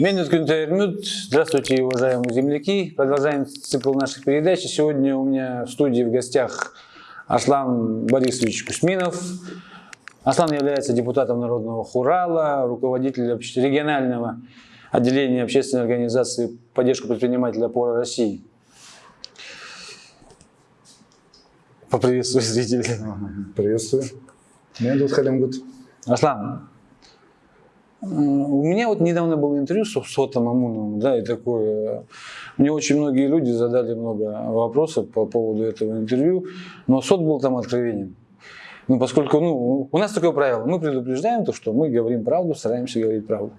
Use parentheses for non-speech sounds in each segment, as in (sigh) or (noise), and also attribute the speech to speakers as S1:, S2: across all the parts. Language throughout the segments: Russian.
S1: Менют Кюнтермют. Здравствуйте, уважаемые земляки. Продолжаем цикл наших передач. Сегодня у меня в студии в гостях Аслан Борисович Кусминов. Аслан является депутатом Народного Хурала, руководителем регионального отделения общественной организации «Поддержка предпринимателя опора России». Поприветствую зрителей.
S2: Приветствую. Меня зовут Халимгут.
S1: Аслан, у меня вот недавно было интервью с Сотом Амуновым, да, и такое. Мне очень многие люди задали много вопросов по поводу этого интервью, но Сот был там откровенен. Ну, поскольку, ну, у нас такое правило, мы предупреждаем то, что мы говорим правду, стараемся говорить правду.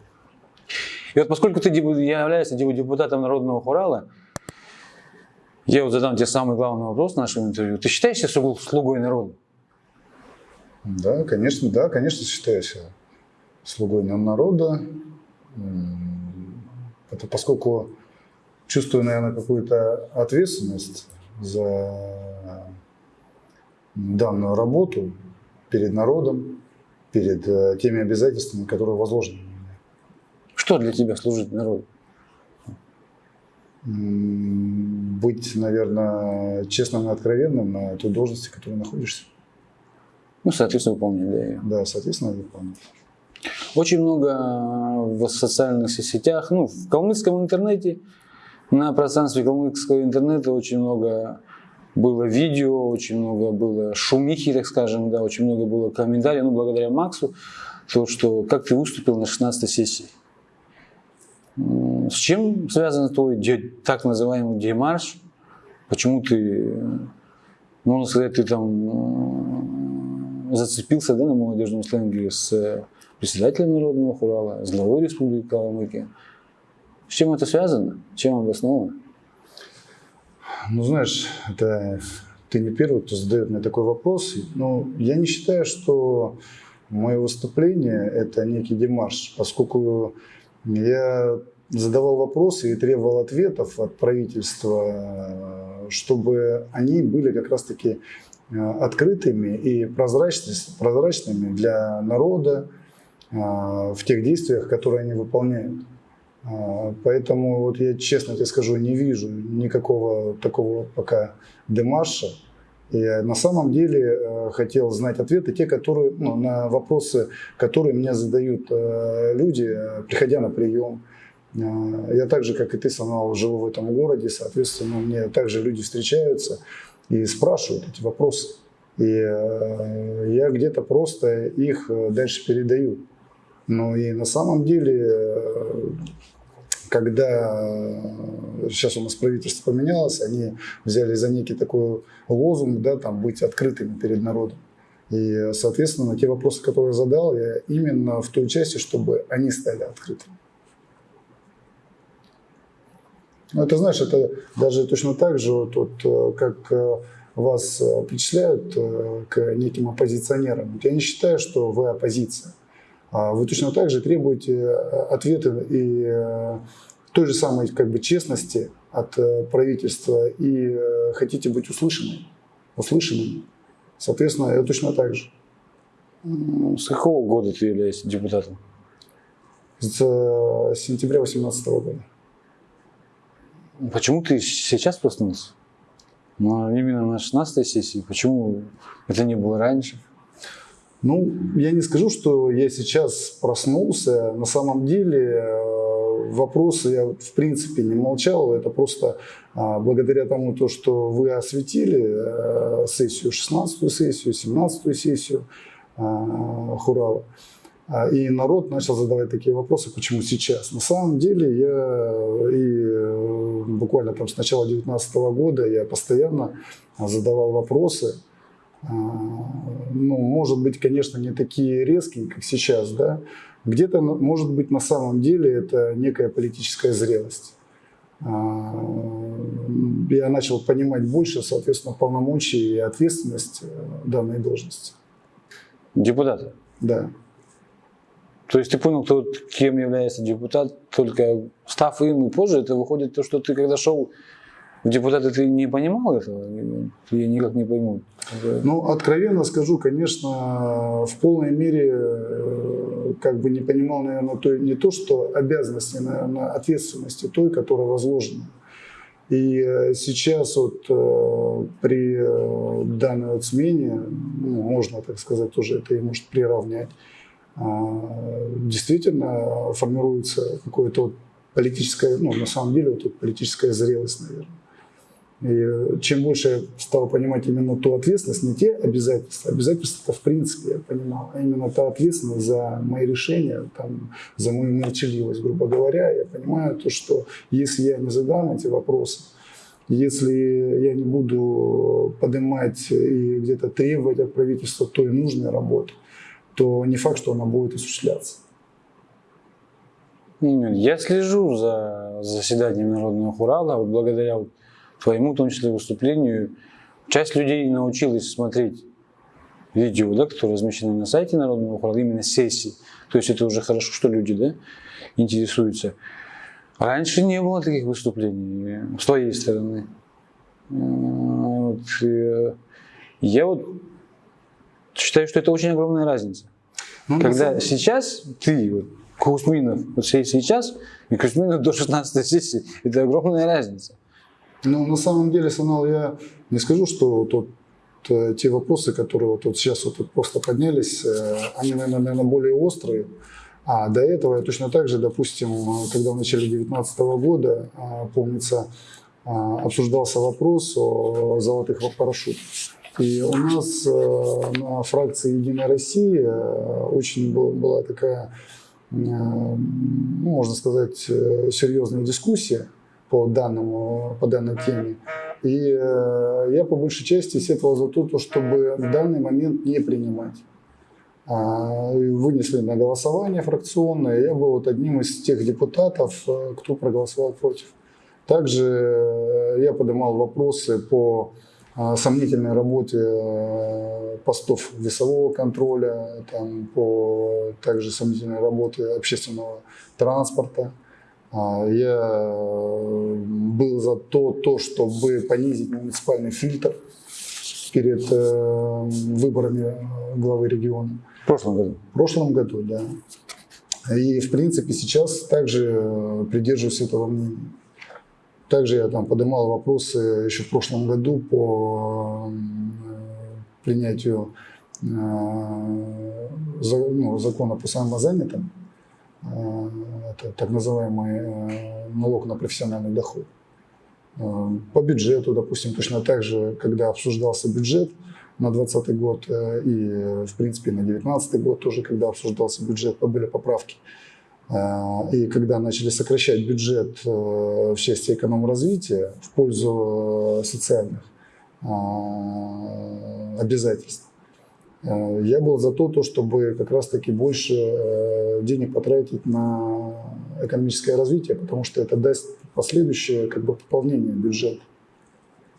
S1: И вот поскольку ты являешься депутатом Народного Хурала, я вот задам тебе самый главный вопрос в нашем интервью. Ты считаешься слугой народа?
S2: Да, конечно, да, конечно, считаю себя слугой народа. Это поскольку чувствую, наверное, какую-то ответственность за данную работу перед народом, перед э, теми обязательствами, которые возложены на меня.
S1: Что для тебя служить народу?
S2: Быть, наверное, честным и откровенным на той должности, в которой находишься.
S1: Ну, соответственно, выполнять, да.
S2: Да, соответственно, выполнять.
S1: Очень много в социальных сетях, ну, в калмыцком интернете, на пространстве калмыцкого интернета очень много было видео, очень много было шумихи, так скажем, да, очень много было комментариев, ну, благодаря Максу, то, что как ты выступил на 16 сессии. С чем связан твой так называемый демарш? Почему ты, можно сказать, ты там зацепился да, на молодежном сленге с председателем Народного хурала, с главой Республики Калмыкия. С чем это связано? Чем обосновано?
S2: Ну, знаешь, это ты не первый, кто задает мне такой вопрос. Но я не считаю, что мое выступление – это некий демарш, поскольку я задавал вопросы и требовал ответов от правительства, чтобы они были как раз-таки э, открытыми и прозрачными для народа в тех действиях, которые они выполняют. Э, поэтому вот я честно тебе скажу, не вижу никакого такого пока демарша. И на самом деле хотел знать ответы, те, которые, ну, на вопросы, которые мне задают люди, приходя на прием, Э, я так же, как и ты, сама живу в этом городе, соответственно, мне также люди встречаются и спрашивают эти вопросы. И э, я где-то просто их э, дальше передаю. Ну и на самом деле, когда сейчас у нас правительство поменялось, они взяли за некий такой лозунг, да, там, быть открытыми перед народом. И, соответственно, на те вопросы, которые я задал, я именно в той части, чтобы они стали открытыми. Ну, это, знаешь, это даже точно так же, вот, вот, э, как э, вас э, причисляют к неким оппозиционерам. Я не считаю, что вы оппозиция. А вы точно так же требуете ответа и той же самой как бы, честности от правительства и хотите быть услышанными. услышанными. Соответственно, я точно так же.
S1: С какого года ты являешься депутатом?
S2: С сентября 2018 года.
S1: Почему ты сейчас проснулся? Ну, а именно на 16 сессии. Почему это не было раньше?
S2: Ну, я не скажу, что я сейчас проснулся. На самом деле э, вопросы я в принципе не молчал. Это просто а, благодаря тому, то, что вы осветили э, сессию, 16 сессию, 17 сессию а, Хурала. А, и народ начал задавать такие вопросы, почему сейчас. На самом деле я и э, буквально там с начала 2019 года я постоянно задавал вопросы. Ну, может быть, конечно, не такие резкие, как сейчас, да. Где-то, может быть, на самом деле это некая политическая зрелость. А, я начал понимать больше, соответственно, полномочий и ответственность э, данной должности.
S1: Депутат?
S2: Да.
S1: То есть ты понял, кто, кем является депутат, только став им и позже, это выходит то, что ты когда шел депутаты, ты не понимал этого? Я никак не пойму.
S2: Ну, откровенно скажу, конечно, в полной мере э, как бы не понимал, наверное, той, не то, что обязанности, наверное, ответственности той, которая возложена. И э, сейчас вот э, при данной вот смене, ну, можно, так сказать, тоже это и может приравнять, а, действительно формируется какое-то вот политическое, ну, на самом деле, вот политическая зрелость, наверное. И чем больше я стал понимать именно ту ответственность, не те обязательства, обязательства в принципе я понимал, а именно та ответственность за мои решения, там, за мою молчаливость, грубо говоря, я понимаю то, что если я не задам эти вопросы, если я не буду поднимать и где-то требовать от правительства той нужной работы, то не факт, что она будет осуществляться.
S1: Я слежу за заседанием Народного Хурала, вот благодаря вот твоему, в том числе, выступлению. Часть людей научилась смотреть видео, да, которые размещены на сайте Народного Хурала, именно сессии. То есть это уже хорошо, что люди да, интересуются. Раньше не было таких выступлений с твоей стороны. Вот, я вот считаю, что это очень огромная разница. Ну, Когда сейчас ты, вот, Кузьминов, вот сейчас, и Кузьминов до 16 сессии, это огромная разница.
S2: Ну, на самом деле, Санал, я не скажу, что тот э, те вопросы, которые вот, вот сейчас вот просто поднялись, э, они, наверное, более острые. А до этого я точно так же, допустим, когда в начале 2019 года, а, помнится, а, обсуждался вопрос о золотых парашютах. И у нас э, на фракции «Единая Россия» очень была такая, ну, можно сказать, серьезная дискуссия по, данному, по данной теме. И э, я по большей части сетовал за то, чтобы в данный момент не принимать. А, вынесли на голосование фракционное. Я был вот одним из тех депутатов, э, кто проголосовал против. Также э, я поднимал вопросы по сомнительной работе постов весового контроля, там, по также сомнительной работе общественного транспорта. А, я э, был за то, то, чтобы понизить муниципальный фильтр перед э, выборами главы региона.
S1: В прошлом году?
S2: В прошлом году, да. И, в принципе, сейчас также э, придерживаюсь этого мнения. Также я там поднимал вопросы еще в прошлом году по принятию ну, закона по самозанятым это так называемый э, налог на профессиональный доход. Э, по бюджету, допустим, точно так же, когда обсуждался бюджет на 2020 год э, и, в принципе, на 2019 год тоже, когда обсуждался бюджет, были поправки. И когда начали сокращать бюджет в части эконом-развития в пользу социальных обязательств, я был за то, то чтобы как раз-таки больше денег потратить на экономическое развитие, потому что это даст последующее как бы, пополнение бюджета.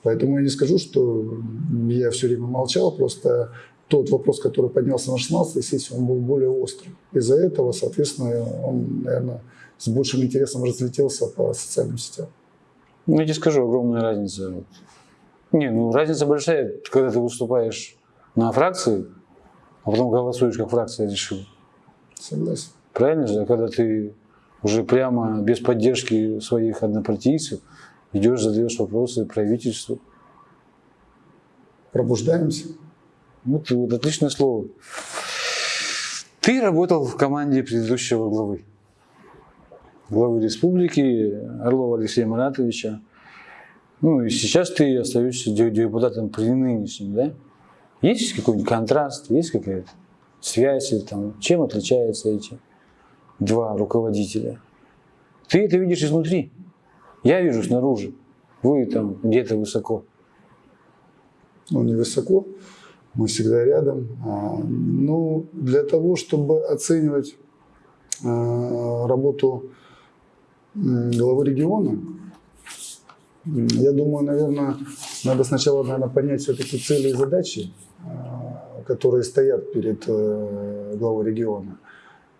S2: Поэтому я не скажу, что я все время молчал, просто тот вопрос, который поднялся на 16 сессии, он был более острый. Из-за этого, соответственно, он, наверное, с большим интересом разлетелся по социальным сетям.
S1: Ну, я тебе скажу, огромная разница. Не, ну разница большая, когда ты выступаешь на фракции, а потом голосуешь, как фракция решила.
S2: Согласен.
S1: Правильно же, когда ты уже прямо без поддержки своих однопартийцев идешь, задаешь вопросы правительству.
S2: Пробуждаемся.
S1: Вот, вот отличное слово. Ты работал в команде предыдущего главы. Главы республики Орлова Алексея Маратовича. Ну и сейчас ты остаешься депутатом при нынешнем, да? Есть какой-нибудь контраст, есть какая-то связь, там, чем отличаются эти два руководителя? Ты это видишь изнутри, я вижу снаружи, вы там где-то высоко.
S2: Ну, не высоко, мы всегда рядом. А, ну, для того, чтобы оценивать а, работу главы региона, я думаю, наверное, надо сначала наверное, понять все-таки цели и задачи которые стоят перед э, главой региона.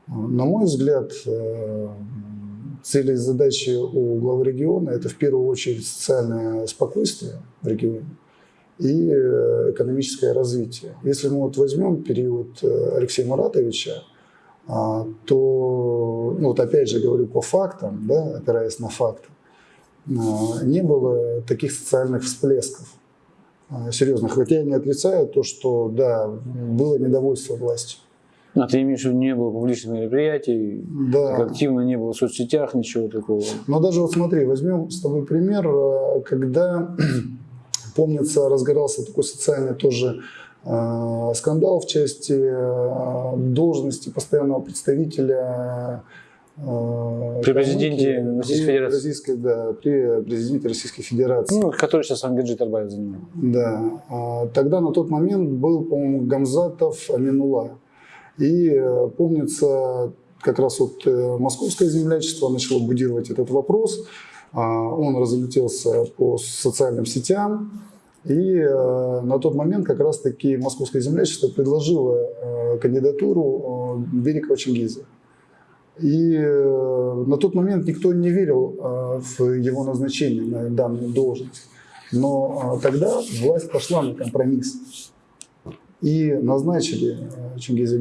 S2: На мой взгляд, э, цели и задачи у главы региона – это в первую очередь социальное спокойствие в регионе и э, экономическое развитие. Если мы вот возьмем период Алексея Маратовича, а, то, ну вот опять же говорю по фактам, да, опираясь на факты, а, не было таких социальных всплесков серьезных. Хотя я не отрицаю то, что да, было недовольство властью.
S1: А ты имеешь в виду, не было публичных мероприятий,
S2: Да.
S1: активно не было в соцсетях, ничего такого.
S2: Но даже вот смотри, возьмем с тобой пример, э, когда, (clears throat) помнится, разгорался такой социальный тоже э, скандал в части э, должности постоянного представителя э,
S1: При президенте
S2: экономики
S1: Российской Федерации.
S2: Российской, да, при президенте Российской Федерации.
S1: Ну, который сейчас Амгаджи Тарбаев занимает.
S2: Да. А Тогда на тот момент был, по-моему, Гамзатов Аминула. И э, помнится, как раз вот э, московское землячество начало будировать этот вопрос. А, Он разлетелся по социальным сетям. И э, на тот момент как раз-таки московское землячество предложило э, кандидатуру э, Берикова Чингиза. И э, на тот момент никто не верил э, в его назначение на данную должность. Но э, тогда власть пошла на компромисс и назначили Чингиза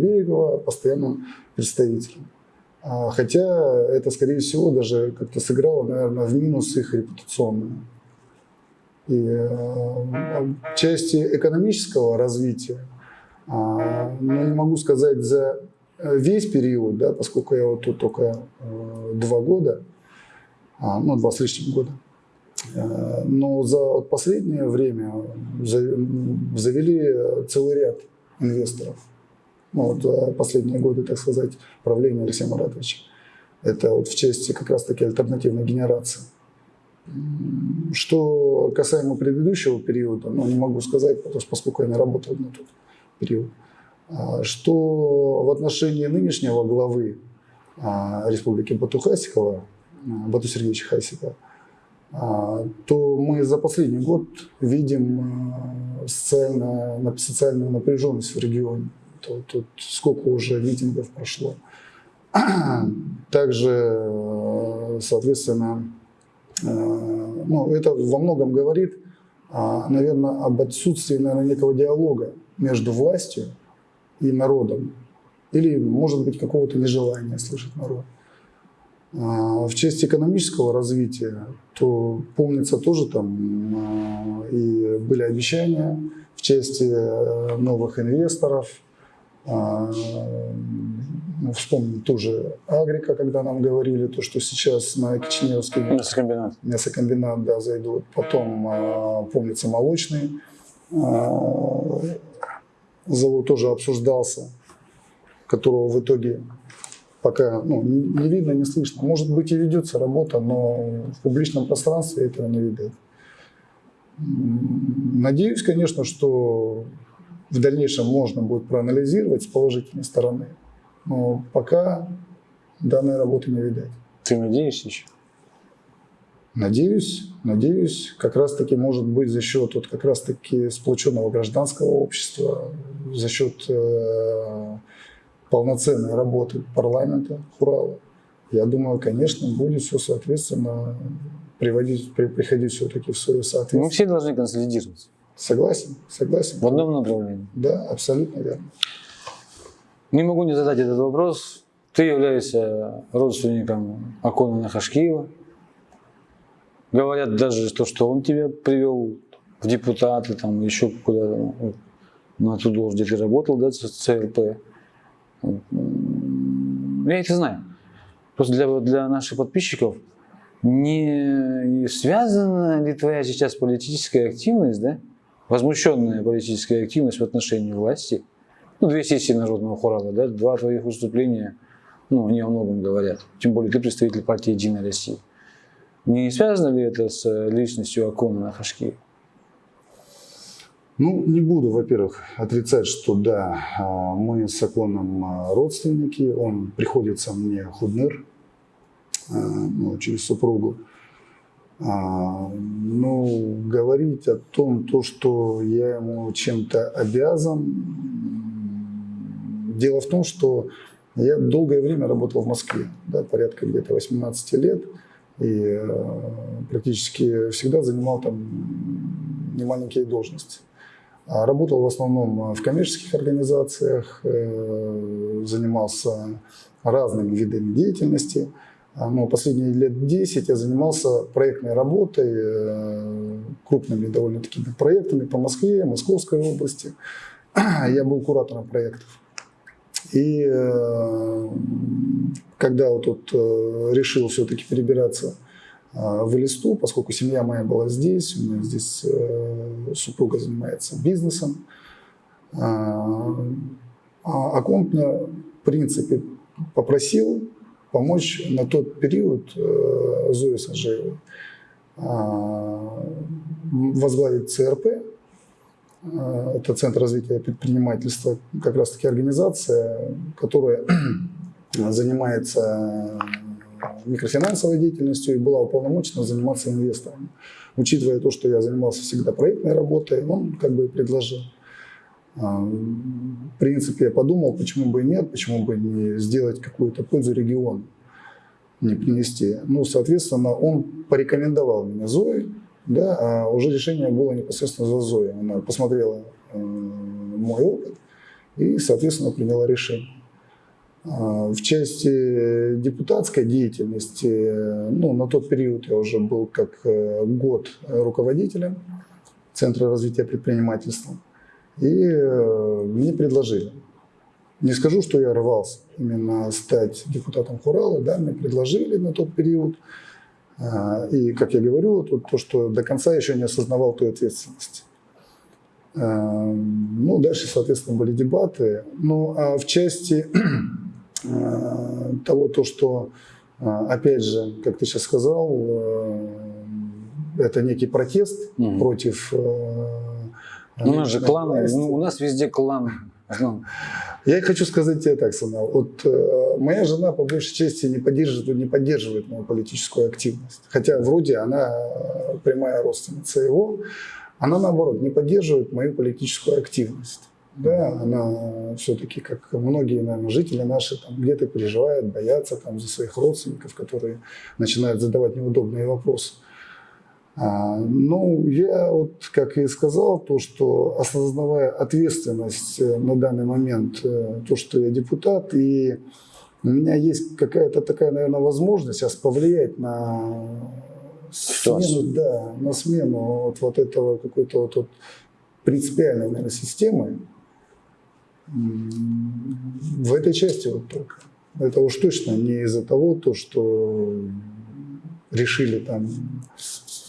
S2: постоянным представителем. А, Хотя это, скорее всего, даже как-то сыграло, наверное, в минус их репутационную. И части экономического развития, а, ну, не могу сказать за весь период, да, поскольку я вот тут только э, два года, а, ну, два с лишним года. Э, Но за вот последнее время за- завели целый ряд инвесторов. Ну, вот э, последние годы, так сказать, правления Алексея Маратовича. Это вот в части как раз-таки альтернативной генерации. Что касаемо предыдущего периода, ну, не могу сказать, потому что поскольку я не работал на тот период, что в отношении нынешнего главы а, Республики Бату Хасикова, а, Бату Сергеевича Хасикова, а, то мы за последний год видим а, социально, нап- социальную напряженность в регионе. Тут сколько уже митингов прошло. (clears throat) Также, соответственно, ну, это во многом говорит, наверное, об отсутствии, наверное, некого диалога между властью и народом. Или, может быть, какого-то нежелания слышать народ. А, В части экономического развития, то помнится тоже там а, и были обещания в части э, новых инвесторов. А, ну, Вспомним тоже Агрика, когда нам говорили, то, что сейчас на Кичиневский
S1: Мясокомбинат.
S2: мясокомбинат да, зайдут. Потом, помнится, молочный завод тоже обсуждался, которого в итоге пока ну, не видно, не слышно. Может быть и ведется работа, но в публичном пространстве этого не видать. М, Надеюсь, конечно, что в дальнейшем можно будет проанализировать с положительной стороны. Но пока данной работы не видать.
S1: Ты надеешься еще?
S2: Надеюсь, надеюсь, как раз-таки может быть за счет вот как раз-таки сплоченного гражданского общества, за счет э, полноценной работы парламента Хурала. Я думаю, конечно, будет все соответственно приводить, при- приходить все-таки в свое
S1: Мы
S2: соответствие.
S1: все должны консолидироваться
S2: Согласен, согласен.
S1: в одном направлении.
S2: Да, абсолютно верно.
S1: Не могу не задать этот вопрос. Ты являешься родственником Акона Нахашкиева. Говорят даже, то, что он тебя привел в депутаты, там еще куда-то, ну, на ту должность, где ты работал, да, с ЦРП. Я это знаю. Просто для, для наших подписчиков не связана ли твоя сейчас политическая активность, да, возмущенная политическая активность в отношении власти, ну, две сессии народного хорала, да, два твоих выступления, ну, они о многом говорят. Тем более ты представитель партии «Единая Россия». Не связано ли это с э, личностью Акона Нахашкиева?
S2: Ну, не буду, во-первых, отрицать, что да, а, мы с Аклоном а, родственники, он приходится мне худныр, а, ну, через супругу. Ну, говорить о том, то, что я ему чем-то обязан, дело в том, что я долгое время работал в Москве, да, порядка где-то 18 лет, и э, практически всегда занимал там немаленькие должности. А, Работал в основном э, в коммерческих организациях, э, занимался разными видами деятельности. А, Но последние лет 10 я занимался проектной работой, крупными довольно такими проектами по Москве, Московской области. (clears throat) Я был куратором проектов. И э, когда вот тут э, решил все-таки перебираться э, в Элисту, поскольку семья моя была здесь, у меня здесь супруга занимается бизнесом, а Аконт меня, в принципе, попросил помочь на тот период Зою Санжеевой возглавить ЦРП, это Центр развития предпринимательства, как раз таки организация, которая (clears throat) занимается микрофинансовой деятельностью и была уполномочена заниматься инвесторами. Учитывая то, что я занимался всегда проектной работой, он как бы предложил. А, В принципе, я подумал, почему бы и нет, почему бы не сделать какую-то пользу региону, не принести. Ну, соответственно, он порекомендовал меня Зое, да, а уже решение было непосредственно за Зоей. Она посмотрела э, мой опыт и, соответственно, приняла решение. А, В части депутатской деятельности, э, ну, на тот период я уже был как э, год руководителем Центра развития предпринимательства. И мне предложили. Не скажу, что я рвался именно стать депутатом Хурала, да, мне предложили на тот период. А, И, как я говорю, тут то, что до конца еще не осознавал той ответственности. А, Ну, дальше, соответственно, были дебаты. Ну, а в части (clears throat) а, того, то, что, опять же, как ты сейчас сказал, это некий протест
S1: Мгм.
S2: против...
S1: Ну, у нас же кланы,
S2: власти.
S1: ну, у нас везде клан.
S2: Я хочу сказать тебе так, Санал. Вот э, моя жена по большей части не поддерживает, не поддерживает мою политическую активность. Хотя вроде она э, прямая родственница его. Она наоборот не поддерживает мою политическую активность. Да, она все-таки, как многие, наверное, жители наши, где-то переживают, боятся там, за своих родственников, которые начинают задавать неудобные вопросы. А, Ну, я вот, как и сказал, то, что осознавая ответственность э, на данный момент, э, то, что я депутат, и у меня есть какая-то такая, наверное, возможность сейчас повлиять на
S1: Ситуацию.
S2: смену, да, на смену вот, вот этого какой-то вот, вот принципиальной, наверное, системы в этой части вот только. Это уж точно не из-за того, то, что решили там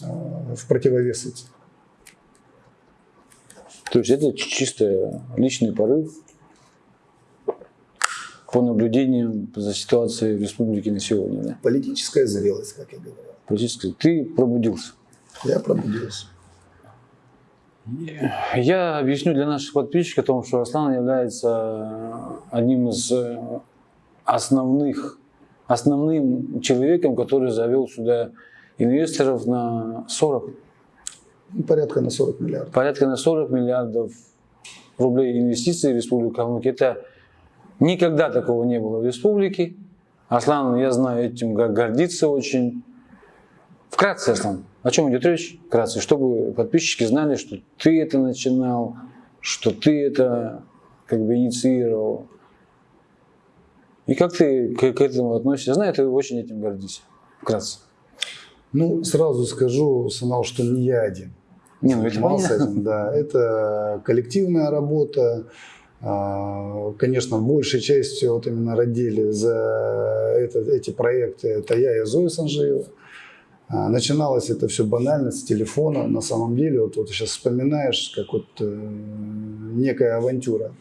S2: в противовес идти.
S1: То есть это чисто личный порыв по наблюдениям за ситуацией в республике на сегодня. Да?
S2: Политическая зрелость, как я говорил.
S1: Политически. Ты пробудился.
S2: Я пробудился.
S1: Я объясню для наших подписчиков о том, что Аслан является одним из э, основных, основным человеком, который завел сюда инвесторов на 40,
S2: Ну, Порядка на 40 миллиардов.
S1: порядка на 40 миллиардов рублей инвестиций в Республику Калмыкия. Это никогда такого не было в республике. Аслан, я знаю, этим го- гордится очень. Вкратце, Аслан, о чем идет речь? Вкратце, чтобы подписчики знали, что ты это начинал, что ты это как бы инициировал. И как ты к, к этому относишься? Я знаю, ты очень этим гордишься. Вкратце.
S2: Ну, сразу скажу, Санал, что не я один.
S1: Не, ну это понятно.
S2: этим, да. Это коллективная работа. А, Конечно, большей частью вот именно родили за это, эти проекты это я и Зоя Санжиева. Начиналось это все банально с телефона. На самом деле, вот, вот сейчас вспоминаешь, как вот э, некая авантюра.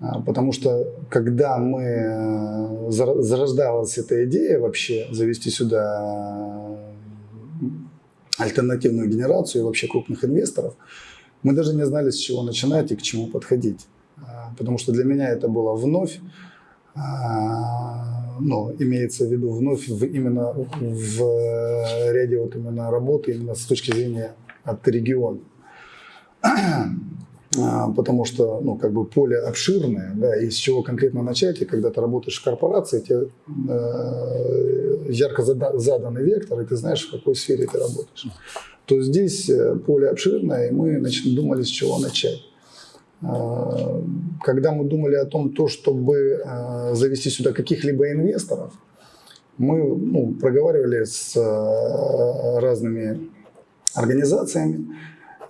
S2: А, Потому что когда мы э, зар- зарождалась эта идея вообще завести сюда альтернативную генерацию и вообще крупных инвесторов, мы даже не знали, с чего начинать и к чему подходить. А, Потому что для меня это было вновь, а, ну, имеется в виду вновь в, именно в ряде вот именно работы, именно с точки зрения от региона. А, Потому что, ну, как бы поле обширное, да, и с чего конкретно начать, и когда ты работаешь в корпорации, тебе э, ярко зада- заданный вектор, и ты знаешь, в какой сфере ты работаешь. То здесь э, поле обширное, и мы значит, думали, с чего начать. Э, Когда мы думали о том, то, чтобы э, завести сюда каких-либо инвесторов, мы ну, проговаривали с э, разными организациями.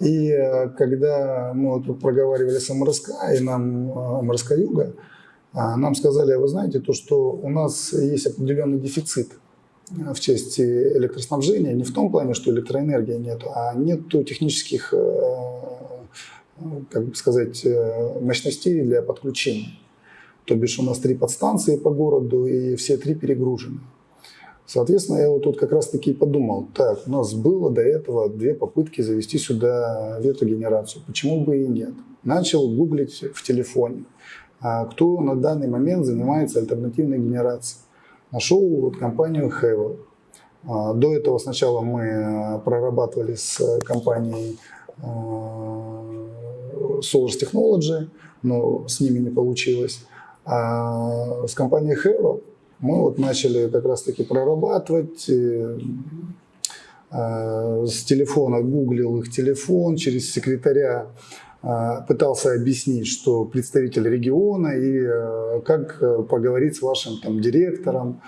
S2: И э, когда мы вот проговаривали с МРСК и нам э, МРСК Юга, а, нам сказали, вы знаете, то, что у нас есть определенный дефицит э, в части электроснабжения, не в том плане, что электроэнергии нет, а нет технических, как бы сказать, мощностей для подключения. То бишь у нас три подстанции по городу, и все три перегружены. Соответственно, я вот тут как раз-таки подумал, так, у нас было до этого две попытки завести сюда ветрогенерацию, почему бы и нет. Начал гуглить в телефоне, а, кто на данный момент занимается альтернативной генерацией. Нашел вот компанию Hevel. А, До этого сначала мы э, прорабатывали с компанией Solar Technology, но с ними не получилось. А с компанией Hevel мы вот начали как раз-таки прорабатывать. э, э, С телефона гуглил их телефон, через секретаря э, пытался объяснить, что представитель региона и как поговорить с вашим там директором.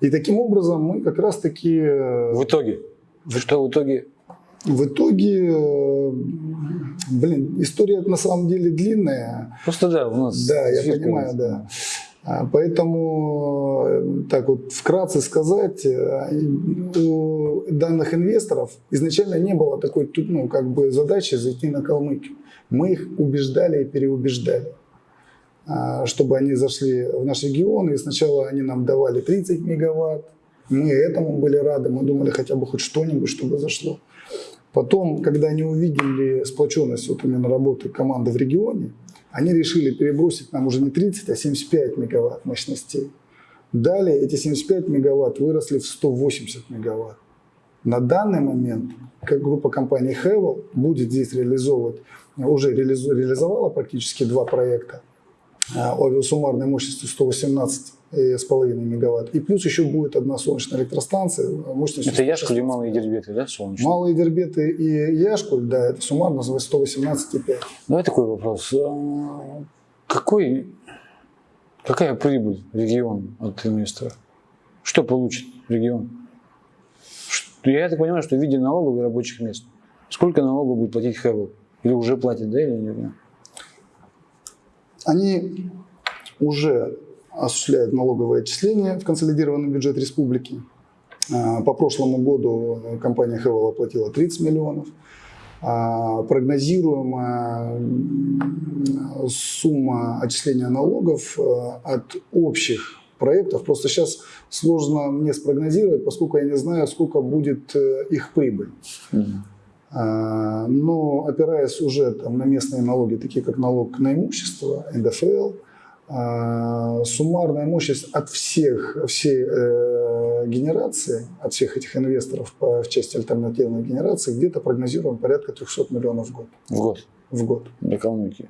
S2: И таким образом мы как раз-таки
S1: В итоге, что в итоге
S2: в итоге, блин, история на самом деле длинная.
S1: Просто да, у нас
S2: Да, я понимаю, да. А, Поэтому, э, так вот, вкратце сказать, э, у данных инвесторов изначально не было такой тут, ну, как бы задачи зайти на Калмыкию. Мы их убеждали и переубеждали, а, чтобы они зашли в наш регион. И сначала они нам давали 30 мегаватт. Мы этому были рады. Мы думали хотя бы хоть что-нибудь, чтобы зашло. Потом, когда они увидели сплоченность вот именно работы команды в регионе, они решили перебросить нам уже не 30, а 75 мегаватт мощностей. Далее эти 75 мегаватт выросли в 180 мегаватт. На данный момент как группа компаний Hevel будет здесь реализовывать, уже реализовала практически два проекта а, о суммарной мощностью 118,5 мегаватт. И плюс еще будет одна солнечная электростанция мощностью
S1: Это Яшкуль и
S2: 116.
S1: Малые Дербеты, да, солнечные?
S2: Малые Дербеты и Яшкуль, да, это суммарно 118,5.
S1: Давай такой вопрос. А, Какой, какая прибыль регион от инвестора? Что получит регион? Я так понимаю, что в виде налогов и рабочих мест. Сколько налогов будет платить Хэвел? Или уже платит, да, или нет?
S2: Они уже осуществляют налоговые отчисления в консолидированный бюджет республики. А, По прошлому году компания Хевел оплатила 30 миллионов. А Прогнозируемая сумма отчисления налогов э, от общих проектов, просто сейчас сложно мне спрогнозировать, поскольку я не знаю, сколько будет э, их прибыль. А, Но опираясь уже там, на местные налоги, такие как налог на имущество, НДФЛ, суммарная мощность от всех, всей э, генерации, от всех этих инвесторов по, в части альтернативной генерации, где-то прогнозируем порядка 300 миллионов в год.
S1: В год
S2: В год.
S1: для Калмыкии.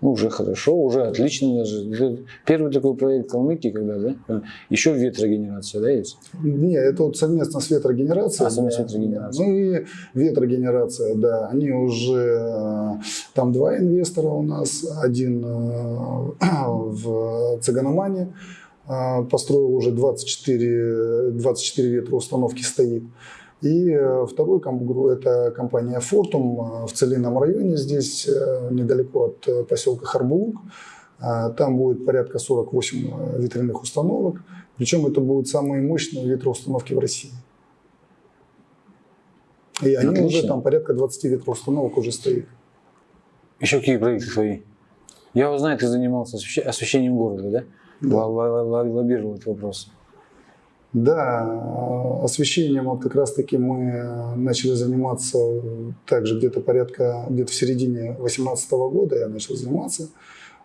S1: Ну, уже хорошо, уже отлично даже. Первый такой проект Калмыкии, когда, да? Еще ветрогенерация, да, есть?
S2: Не, это вот совместно с ветрогенерацией.
S1: А, совместно с ветрогенерацией.
S2: Ну и ветрогенерация, да. Они уже, э, там два инвестора у нас. Один э, (clears throat) в Цыганомане э, построил уже 24, 24 ветроустановки стоит. И э, второй это компания Fortum э, в Целинном районе, здесь э, недалеко от поселка Харбулук. Там будет порядка 48 ветряных установок. Причем это будут самые мощные ветроустановки в России. И они
S1: Отлично.
S2: уже там порядка 20 ветроустановок уже стоит.
S1: Еще какие проекты твои? Я вот знаю, ты занимался освещ- освещением города, да?
S2: Да.
S1: Лоббировал этот вопрос.
S2: Да, освещением вот как раз-таки мы начали заниматься также где-то порядка, где-то в середине 2018 года я начал заниматься.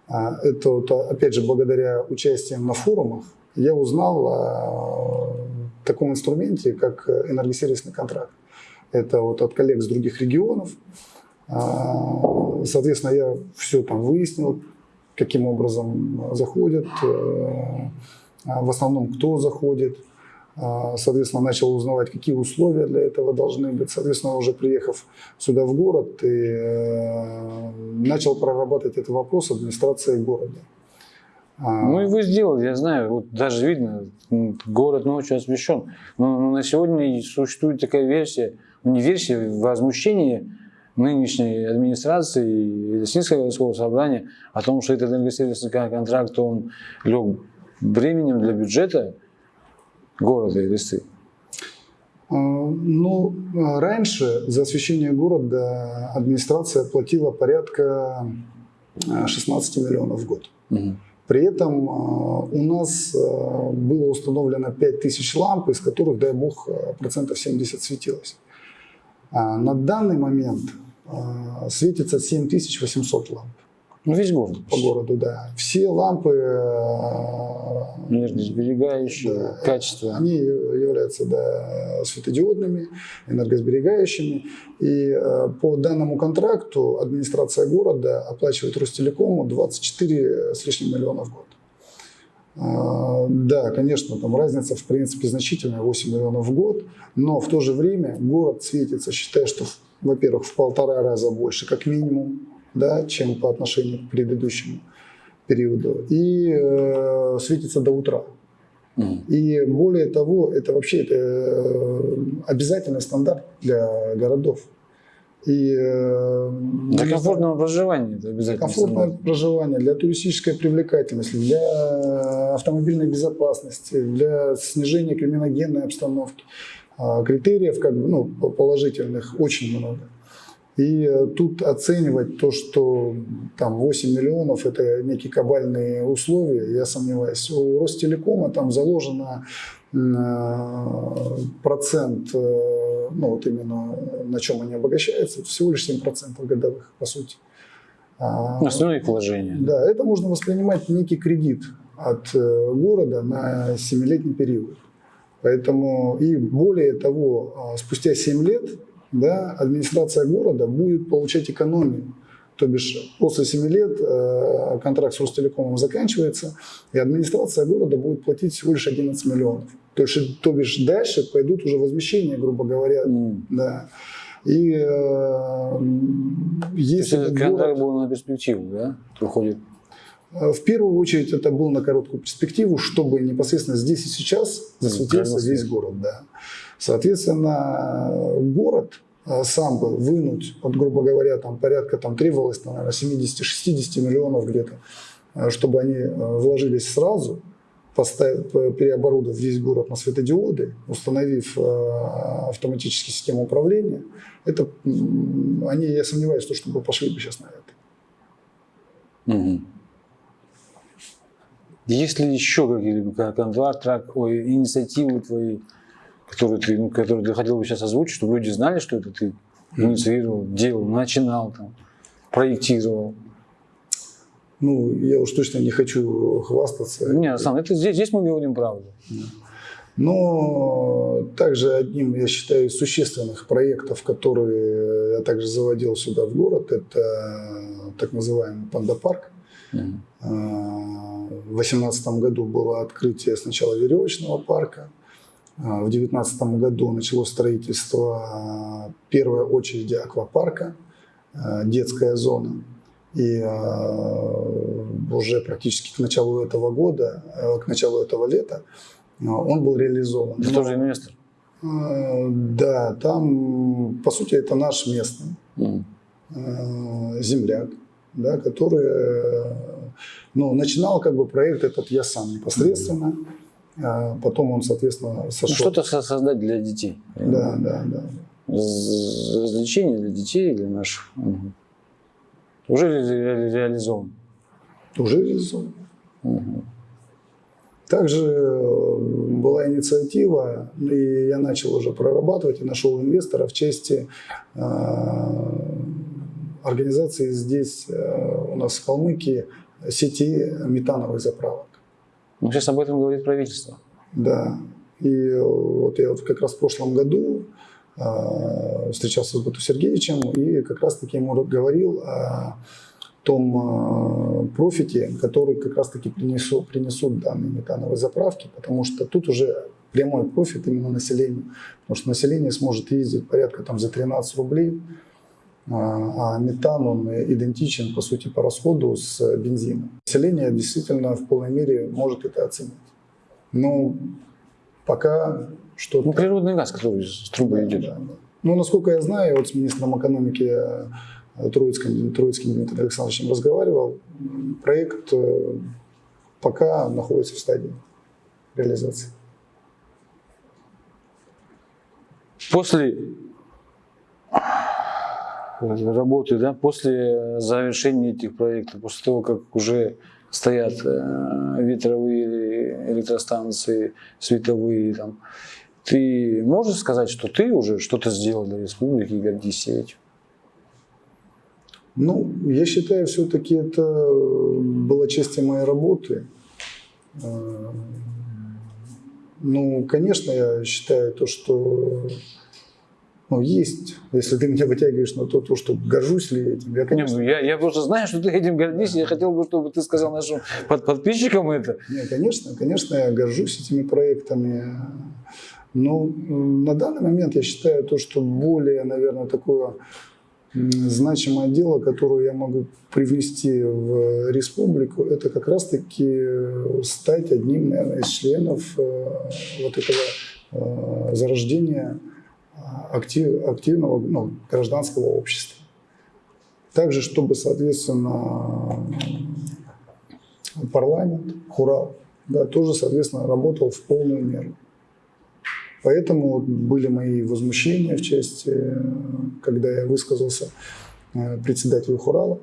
S2: А, Это вот, а, опять же благодаря участиям на форумах я узнал о таком инструменте, как энергосервисный контракт. Это вот от коллег с других регионов. А, Соответственно, я все там выяснил, каким образом заходят, э, в основном кто заходит. А, Соответственно, начал узнавать, какие условия для этого должны быть. Соответственно, уже приехав сюда в город и э, начал прорабатывать этот вопрос администрации города. А,
S1: Ну и вы сделали, я знаю, вот даже видно, город ночью освещен. Но, на сегодня существует такая версия, ну не версия, возмущение нынешней администрации и городского собрания о том, что этот энергосервисный кон- контракт, он лег бременем для бюджета города и Лисы.
S2: А, Ну, а, раньше за освещение города администрация платила порядка а, 16 миллионов в год.
S1: Мгм.
S2: При этом а, у нас а, было установлено 5000 ламп, из которых, дай бог, а, процентов 70 светилось. А На данный момент а, светится 7800 ламп
S1: Ну весь город.
S2: по городу, да. Все лампы, а,
S1: Энергосберегающие,
S2: Да.
S1: качество.
S2: они являются да, светодиодными, энергосберегающими. И э, по данному контракту администрация города оплачивает Ростелекому 24 с лишним миллиона в год. Да, конечно, там разница в принципе значительная, 8 миллионов в год, но в то же время город светится, считаю, что, во-первых, в полтора раза больше, как минимум, да, чем по отношению к предыдущему периоду, и э, светится до утра. И более того, это вообще это э, обязательный стандарт для городов. И э,
S1: Для комфортного проживания это обязательно.
S2: комфортное
S1: стандарт.
S2: проживание, для туристической привлекательности, для автомобильной безопасности, для снижения криминогенной обстановки. А Критериев как бы, ну, положительных очень много. И э, тут оценивать то, что там 8 миллионов – это некие кабальные условия, я сомневаюсь. У Ростелекома там заложено э, процент, э, ну вот именно на чем они обогащаются, всего лишь 7% годовых, по сути. А,
S1: Основное их вложение.
S2: да, это можно воспринимать некий кредит от города на 7-летний период. Поэтому и более того, а, спустя 7 лет да, администрация города будет получать экономию. То бишь после 7 лет э, контракт с Ростелекомом заканчивается, и администрация города будет платить всего лишь 11 миллионов. То, есть, то бишь дальше пойдут уже возмещения, грубо говоря.
S1: М.
S2: Да. И э,
S1: То есть
S2: если
S1: этот
S2: город-
S1: контракт был на перспективу, да? Выходит.
S2: Э, В первую очередь это был на короткую перспективу, чтобы непосредственно здесь и сейчас засветился
S1: правильно
S2: весь город. Да. Соответственно, город э, сам бы вынуть, вот, грубо говоря, там порядка там требовалось, наверное, 70-60 миллионов где-то, э, чтобы они э, вложились сразу, поставив, переоборудовав весь город на светодиоды, установив э, автоматические системы управления, это они, я сомневаюсь, то, чтобы пошли бы сейчас на это.
S1: Мгм. Есть ли еще какие-либо кон- контракт, ой, инициативы твои, которые ты, ну, которые ты хотел бы сейчас озвучить, чтобы люди знали, что это ты инициировал, делал, начинал, там, проектировал?
S2: Ну, я уж точно не хочу хвастаться.
S1: Нет, сам, это здесь, здесь мы говорим правду.
S2: Но также одним, я считаю, из существенных проектов, которые я также заводил сюда в город, это так называемый панда-парк. А, В 2018 году было открытие сначала веревочного парка. А, В 2019 году началось строительство а, первой очереди аквапарка, а, детская зона. И уже практически к началу этого года, к началу этого лета он был реализован.
S1: Ты тоже инвестор.
S2: Да, там, по сути, это наш местный э, земляк, да, который ну, начинал как бы проект этот я сам непосредственно. А Потом он, соответственно,
S1: Ну,
S2: сошел.
S1: Что-то со- создать для детей.
S2: Да, да, да.
S1: Развлечения для детей, для наших. Мгм. Уже ре- ре- реализован.
S2: Уже реализован.
S1: Мгм.
S2: Также э, была инициатива, и я начал уже прорабатывать и нашел инвестора в части э, организации здесь э, у нас в Калмыкии сети метановых заправок.
S1: Ну, сейчас об этом говорит правительство.
S2: Да. И вот я вот как раз в прошлом году э, встречался с Бату Сергеевичем и как раз таки ему говорил о том э, профите, который как раз таки принесут, принесут данные метановые заправки, потому что тут уже прямой профит именно населению, потому что население сможет ездить порядка там за 13 рублей а, а метан он идентичен, по сути, по расходу с бензином. Население действительно в полной мере может это оценить. Но пока что-то...
S1: Ну, природный газ, который с трубы
S2: Да,
S1: идет.
S2: да, да. Ну, насколько я знаю, вот с министром экономики э, Троицким, Троицким Дмитрием Александровичем разговаривал, проект э, пока находится в стадии реализации.
S1: После работы, да, после завершения этих проектов, после того, как уже стоят э, ветровые электростанции, световые, там, ты можешь сказать, что ты уже что-то сделал для республики и гордишься этим?
S2: Ну, я считаю, все-таки это было частью моей работы. Э, Ну, конечно, я считаю то, что ну, есть, если ты меня вытягиваешь на то, то что горжусь ли этим, я,
S1: Не,
S2: конечно,
S1: ну, я, я просто знаю, что ты этим гордишься. Я хотел бы, чтобы ты сказал нашим под- подписчикам это.
S2: Не, конечно, конечно, я горжусь этими проектами. Но м, на данный момент я считаю то, что более, наверное, такое значимое дело, которое я могу привнести в республику, это как раз-таки стать одним, наверное, из членов э, вот этого э, зарождения актив- активного ну, гражданского общества. Также, чтобы, соответственно, парламент, Хурал, да, тоже, соответственно, работал в полную меру. Поэтому были мои возмущения в части, когда я высказался э, председателю Хурала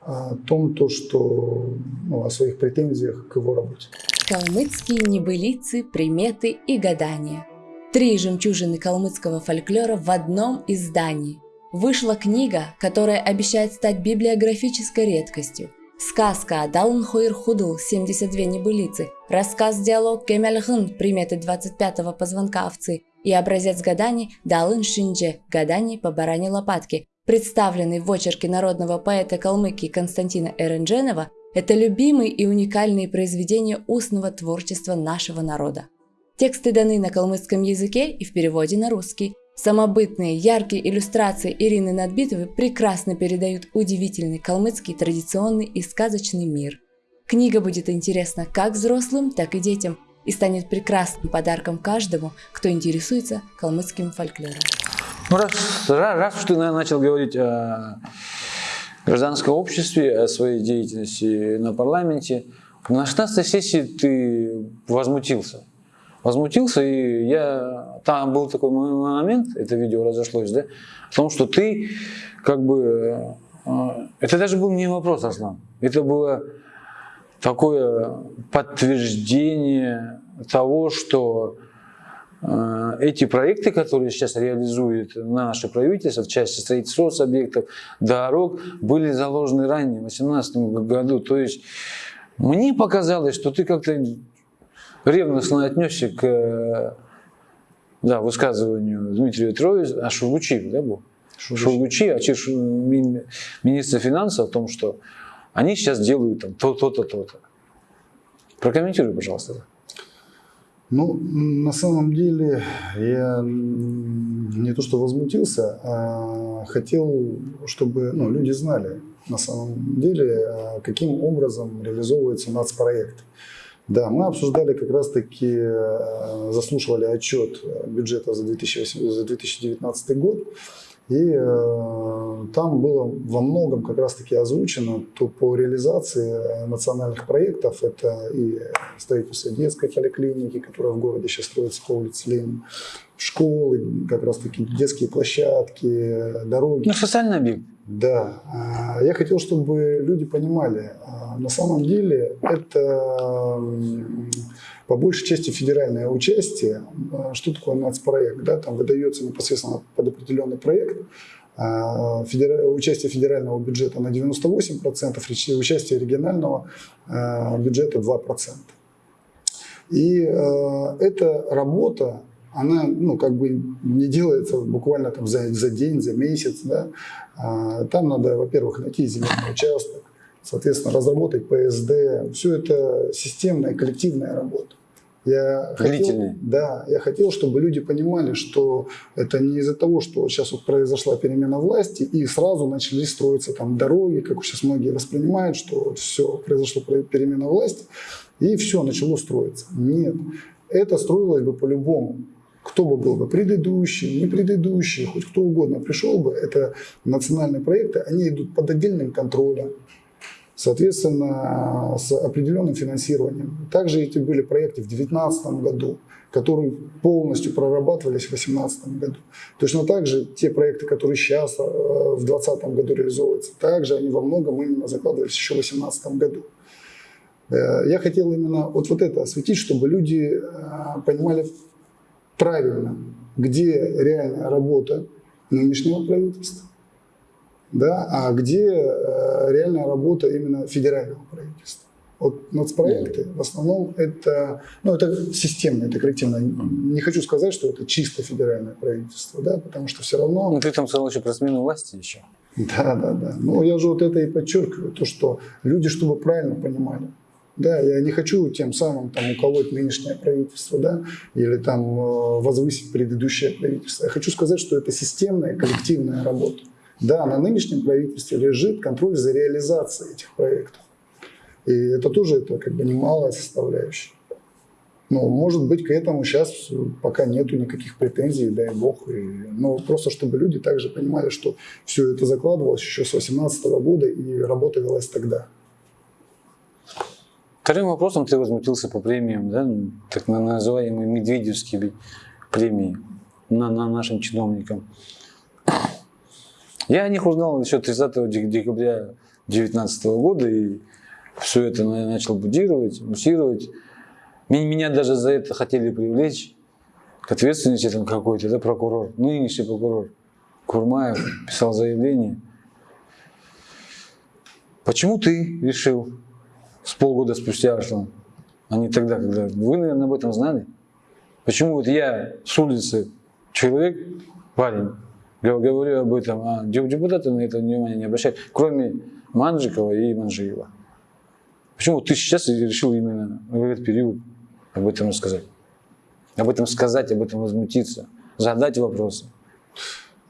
S2: о том, то, что, ну, о своих претензиях к его работе.
S3: Калмыцкие небылицы, приметы и гадания. Три жемчужины калмыцкого фольклора в одном издании. Вышла книга, которая обещает стать библиографической редкостью. Сказка Далн Хуир Худл 72 небылицы, рассказ-диалог Кемельхын приметы 25-го позвонка овцы и образец гаданий Далын Шиндже гаданий по баране лопатки, представленный в очерке народного поэта Калмыкии Константина Эрендженова, это любимые и уникальные произведения устного творчества нашего народа. Тексты даны на калмыцком языке и в переводе на русский. Самобытные, яркие иллюстрации Ирины Надбитовой прекрасно передают удивительный калмыцкий традиционный и сказочный мир. Книга будет интересна как взрослым, так и детям и станет прекрасным подарком каждому, кто интересуется калмыцким фольклором.
S1: Ну, раз, раз, раз ты на- начал говорить о гражданском обществе, о своей деятельности на парламенте, на 16 сессии ты возмутился. Возмутился, и я... Там был такой момент, это видео разошлось, да, о том, что ты как бы... э, Это даже был не вопрос, Аслан. Это было такое подтверждение того, что э, эти проекты, которые сейчас реализует наше правительство в части строительства соцобъектов, дорог, были заложены ранее, в 2018 году. То есть мне показалось, что ты как-то ревностно отнесся к э, да, высказыванию Дмитрия Петровича, а Шургучи, да, был? Шургучи, а Чеш- мин- министр финансов о том, что они сейчас делают там то-то, то-то. Прокомментируй, пожалуйста. это.
S2: Ну, на самом деле, я не то что возмутился, а хотел, чтобы ну, люди знали на самом деле, а, каким образом реализовывается нацпроект. Да, мы обсуждали как раз-таки, э, заслушивали отчет бюджета за, 2008 за 2019 год, и э, там было во многом как раз-таки озвучено то по реализации национальных проектов. Это и строительство детской поликлиники, которая в городе сейчас строится по улице Ленина, школы, как раз-таки детские площадки, дороги.
S1: Ну, социальный объект.
S2: Да, а, я хотел, чтобы люди понимали, а, на самом деле это по большей части федеральное участие. А, Что такое нацпроект? Да? Там выдается непосредственно под определенный проект. Участие федерального бюджета на 98%, речи- участие регионального бюджета 2%. И эта работа, она ну, как бы не делается буквально там, за, за день, за месяц. Да? А, там надо, во-первых, найти земельный участок, соответственно, разработать ПСД. Все это системная, коллективная работа. Я хотел, да, я хотел, чтобы люди понимали, что это не из-за того, что сейчас вот произошла перемена власти и сразу начали строиться там дороги, как сейчас многие воспринимают, что все, произошла перемена власти и все, начало строиться. Нет, это строилось бы по-любому. Кто бы был бы предыдущий, не предыдущий, хоть кто угодно пришел бы, это национальные проекты, они идут под отдельным контролем, соответственно, с определенным финансированием. Также эти были проекты в 2019 году, которые полностью прорабатывались в 2018 году. Точно так же те проекты, которые сейчас э, в 2020 году реализовываются, также они во многом именно закладывались еще в 2018 году. Э, я хотел именно вот, вот это осветить, чтобы люди э, понимали правильно, где реальная работа нынешнего правительства, да, а где э, реальная работа именно федерального правительства. Вот нацпроекты в основном это, ну, это системно, это коллективно. Не хочу сказать, что это чисто федеральное правительство, да, потому что все равно...
S1: Ну, ты там сказал еще про смену власти еще.
S2: Да, да, да. Но я же вот это и подчеркиваю, то, что люди, чтобы правильно понимали, да, я не хочу тем самым там, уколоть нынешнее правительство, да, или там э, возвысить предыдущее правительство. Я хочу сказать, что это системная коллективная работа. Да, на нынешнем правительстве лежит контроль за реализацией этих проектов. И это тоже это как бы немалая составляющая. Но, может быть, к этому сейчас пока нету никаких претензий, дай бог. И, но просто чтобы люди также понимали, что все это закладывалось еще с 2018 года и работа велась тогда.
S1: Вторым вопросом ты возмутился по премиям, да, ну, так называемые медведевские премии на, на нашим чиновникам. Я о них узнал еще 30 декабря 2019 года и все это начал будировать, муссировать. Меня даже за это хотели привлечь к ответственности там какой-то, да, прокурор, нынешний прокурор Курмаев писал заявление. Почему ты решил с полгода спустя, что а не тогда, когда вы, наверное, об этом знали? Почему вот я с улицы человек, парень, говорю об этом, а депутаты на это внимание не обращают, кроме Манжикова и Манжиева. Почему ты сейчас решил именно в этот период об этом рассказать? Об этом сказать, об этом возмутиться, задать вопросы?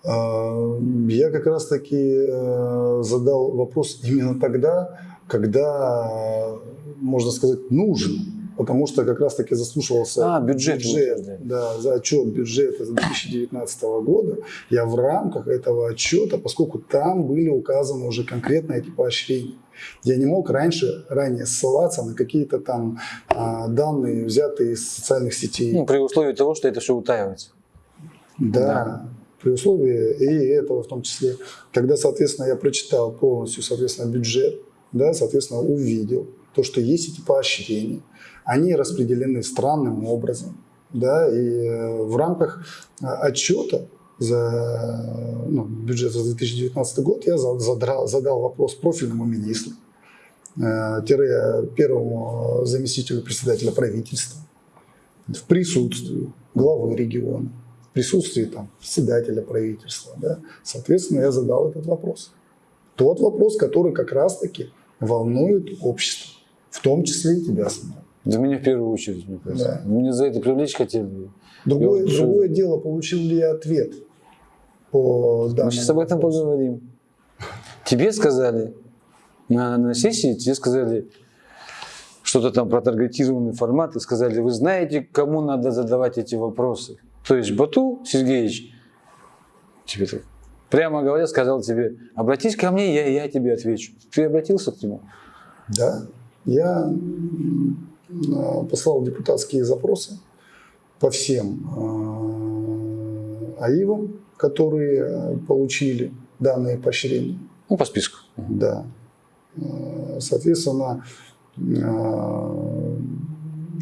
S2: А, я как раз таки э, задал вопрос именно тогда, когда, можно сказать, нужен потому что как раз-таки заслушивался
S1: а, бюджет,
S2: бюджет да, за отчет бюджета за 2019 года. Я в рамках этого отчета, поскольку там были указаны уже конкретно эти поощрения. Я не мог раньше, ранее ссылаться на какие-то там а, данные, взятые из социальных сетей.
S1: Ну, при условии того, что это все утаивается.
S2: Да, да, при условии и этого в том числе. Когда, соответственно, я прочитал полностью, соответственно, бюджет, да, соответственно, увидел то, что есть эти поощрения, они распределены странным образом. Да, и э, в рамках э, отчета за ну, бюджет за 2019 год я задрал, задал вопрос профильному министру, э, тире первому заместителю председателя правительства, в присутствии главы региона, в присутствии там, председателя правительства. Да. Соответственно, я задал этот вопрос. Тот вопрос, который как раз-таки волнует общество, в том числе и тебя самого.
S1: Да меня в первую очередь, мне кажется. Да. Меня за это привлечь хотели.
S2: Другое, вот, другое дело, получил ли я ответ по данному
S1: Мы сейчас об этом вопросу. поговорим. Тебе сказали, на, на сессии тебе сказали что-то там про таргетированный формат, и сказали, вы знаете, кому надо задавать эти вопросы. То есть Бату Сергеевич тебе так прямо говоря сказал тебе, обратись ко мне, я, я тебе отвечу. Ты обратился к нему?
S2: Да, я Э, послал депутатские запросы по всем э, АИВам, которые э, получили данные поощрения.
S1: Ну, по списку.
S2: Да. Соответственно,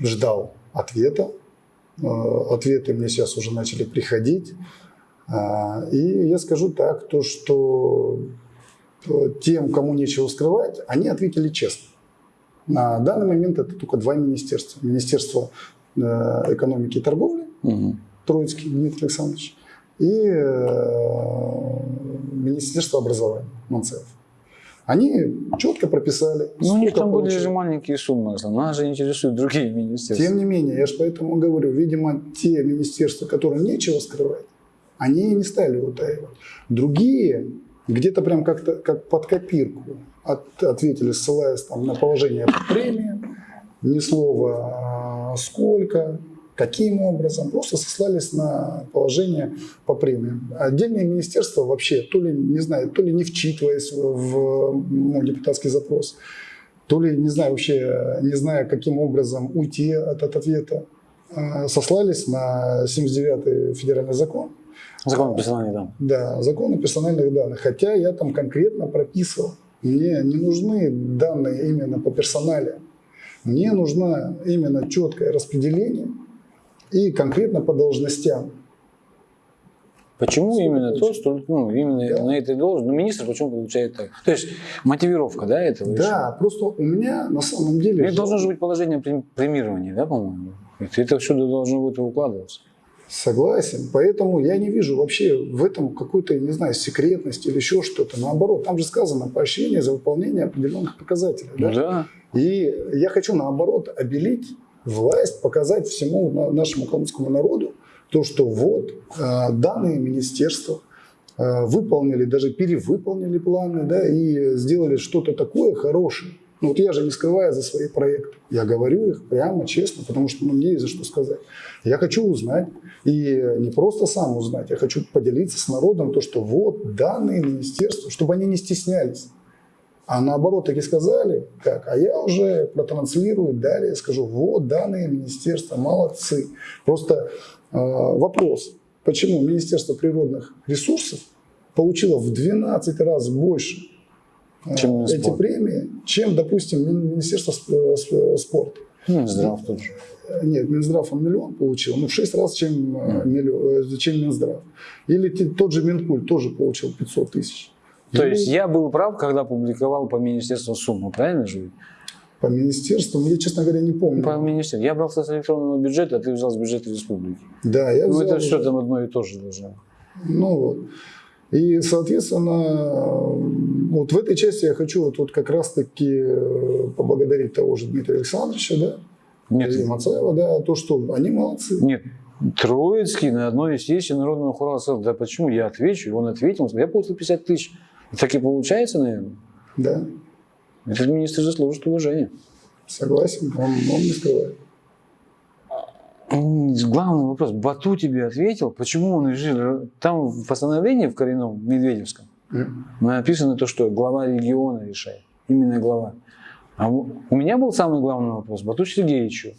S2: ждал ответа. Ответы мне сейчас уже начали приходить. И я скажу так, то, что тем, кому нечего скрывать, они ответили честно. На данный момент это только два министерства. Министерство э, экономики и торговли, угу. Троицкий Дмитрий Александрович, и э, Министерство образования, Манцев. Они четко прописали.
S1: Ну, у них там были
S2: получили.
S1: же маленькие суммы. Нас же интересуют другие (laughs) министерства.
S2: Тем не менее, я же поэтому говорю, видимо, те министерства, которым нечего скрывать, они не стали утаивать. Другие где-то прям как-то как под копирку от- ответили, ссылаясь там, на положение по премиям, ни слова а, сколько, каким образом, просто сослались на положение по премиям. Отдельные министерства вообще, то ли, не знаю, то ли не вчитываясь в, ну, депутатский запрос, то ли, не знаю, вообще, не зная, каким образом уйти от, от ответа, э, сослались на 79-й федеральный закон,
S1: Закон о персональных данных.
S2: да, закон о персональных данных. Хотя я там конкретно прописывал, мне не нужны данные именно по персонале. Мне нужно именно четкое распределение и конкретно по должностям.
S1: Почему именно то, что ну, именно
S2: Да.
S1: на этой должности, ну, министр почему получает так? То есть мотивировка, да, этого?
S2: Да, просто у меня на самом деле...
S1: Это должно же быть положение прем- премирования, да, по-моему? Это, это все должно будет укладываться.
S2: Согласен. Поэтому я не вижу вообще в этом какой-то, не знаю, секретности или еще что-то. Наоборот, там же сказано поощрение за выполнение определенных показателей. да?
S1: Да.
S2: И я хочу, наоборот, обелить власть, показать всему на- нашему калмыцкому народу то, что вот э, данные министерства э, выполнили, даже перевыполнили планы, да, и сделали что-то такое хорошее. Ну вот я же не скрываю за свои проекты. Я говорю их прямо, честно, потому что ну, мне есть за что сказать. Я хочу узнать, и не просто сам узнать, я хочу поделиться с народом то, что вот данные министерства, чтобы они не стеснялись. А наоборот, таки сказали, как, а я уже протранслирую далее, скажу, вот данные министерства, молодцы. Просто э, вопрос, почему Министерство природных ресурсов получило в 12 раз больше
S1: Чем Минспорт.
S2: эти премии, чем, допустим, Мин- Министерство сп- сп- спорта.
S1: Ну, здрав тут же.
S2: Э, Нет, Минздрав он миллион получил, ну в 6 раз, чем, э, миллион, э, чем Минздрав. Или тот же Минкуль тоже получил 500 тысяч.
S1: То есть я был прав, когда публиковал по министерству сумму, правильно же?
S2: По министерствам, я, честно говоря, не помню.
S1: По министерству. Я брал с электронного бюджета, а ты взял с бюджета республики.
S2: Да, я
S1: Ну,
S2: взял
S1: это
S2: уже.
S1: все там одно и то же должно.
S2: Ну вот. И, соответственно, вот в этой части я хочу вот, вот как раз-таки э, поблагодарить того же Дмитрия Александровича, да,
S1: Нет,
S2: и Мацаева, да, то, что они молодцы.
S1: нет. Троицкий на одной из сессий Народного хора сказал, да почему я отвечу? И он ответил, я получил 50 тысяч. Так и получается, наверное.
S2: Да,
S1: Этот министр заслужит уважения.
S2: согласен, он, он не скрывает.
S1: Главный вопрос. Бату тебе ответил, почему он решил. Там в постановлении в коренном Медведевском
S2: М.
S1: написано то, что глава региона решает. Именно глава. А у меня был самый главный вопрос. Бату Сергеевичу,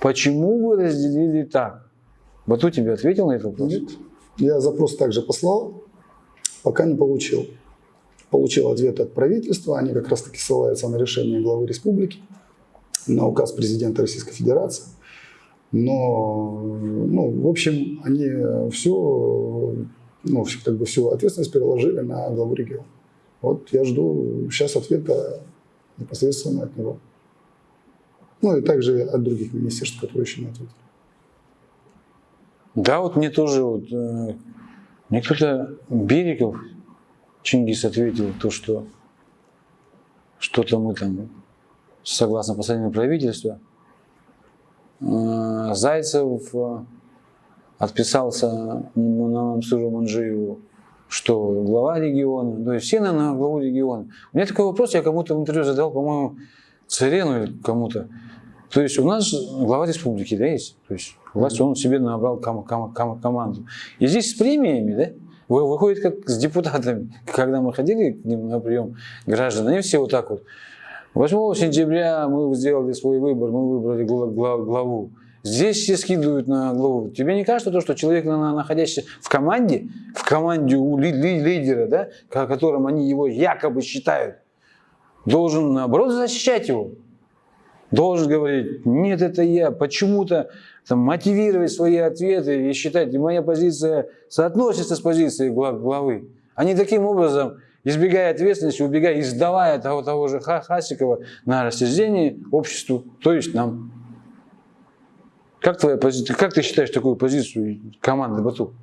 S1: почему вы разделили так? Бату тебе ответил на этот вопрос?
S2: Нет. Я запрос также послал, пока не получил. Получил ответ от правительства, они как раз-таки ссылаются на решение главы республики, на указ президента Российской Федерации. Но, ну, в общем, они все, ну, всё- как бы всю ответственность переложили на главу региона. Вот я жду сейчас ответа непосредственно от него. Ну и также от других министерств, которые еще не ответили.
S1: Да, вот мне тоже вот, э, мне кто-то Берегов Чингис ответил то, что что-то мы там согласно постановлению правительства. Э, Зайцев э, отписался на Мамсуру Манжиеву, что глава региона, то есть все на, главу региона. У меня такой вопрос, я кому-то в интервью задал, по-моему, Царену или кому-то. То есть у нас глава республики, да, есть? То есть власть, он себе набрал ком- ком- ком- команду. И здесь с премиями, да, вы- выходит как с депутатами. Когда мы ходили к ним на прием граждан, они все вот так вот. 8 сентября мы сделали свой выбор, мы выбрали гла- гла- главу. Здесь все скидывают на главу. Тебе не кажется то, что человек, на- на- находящийся в команде, в команде у ли- ли- лидера, да, ко- которым они его якобы считают, должен наоборот защищать его? должен говорить, нет, это я, почему-то мотивировать свои ответы и считать, моя позиция соотносится с позицией гла- главы. Они таким образом, избегая ответственности, убегая, и сдавая того, того же Ха- Хасикова на рассуждение обществу, то есть нам. Как, твоя позиция, как ты считаешь такую позицию команды Бату?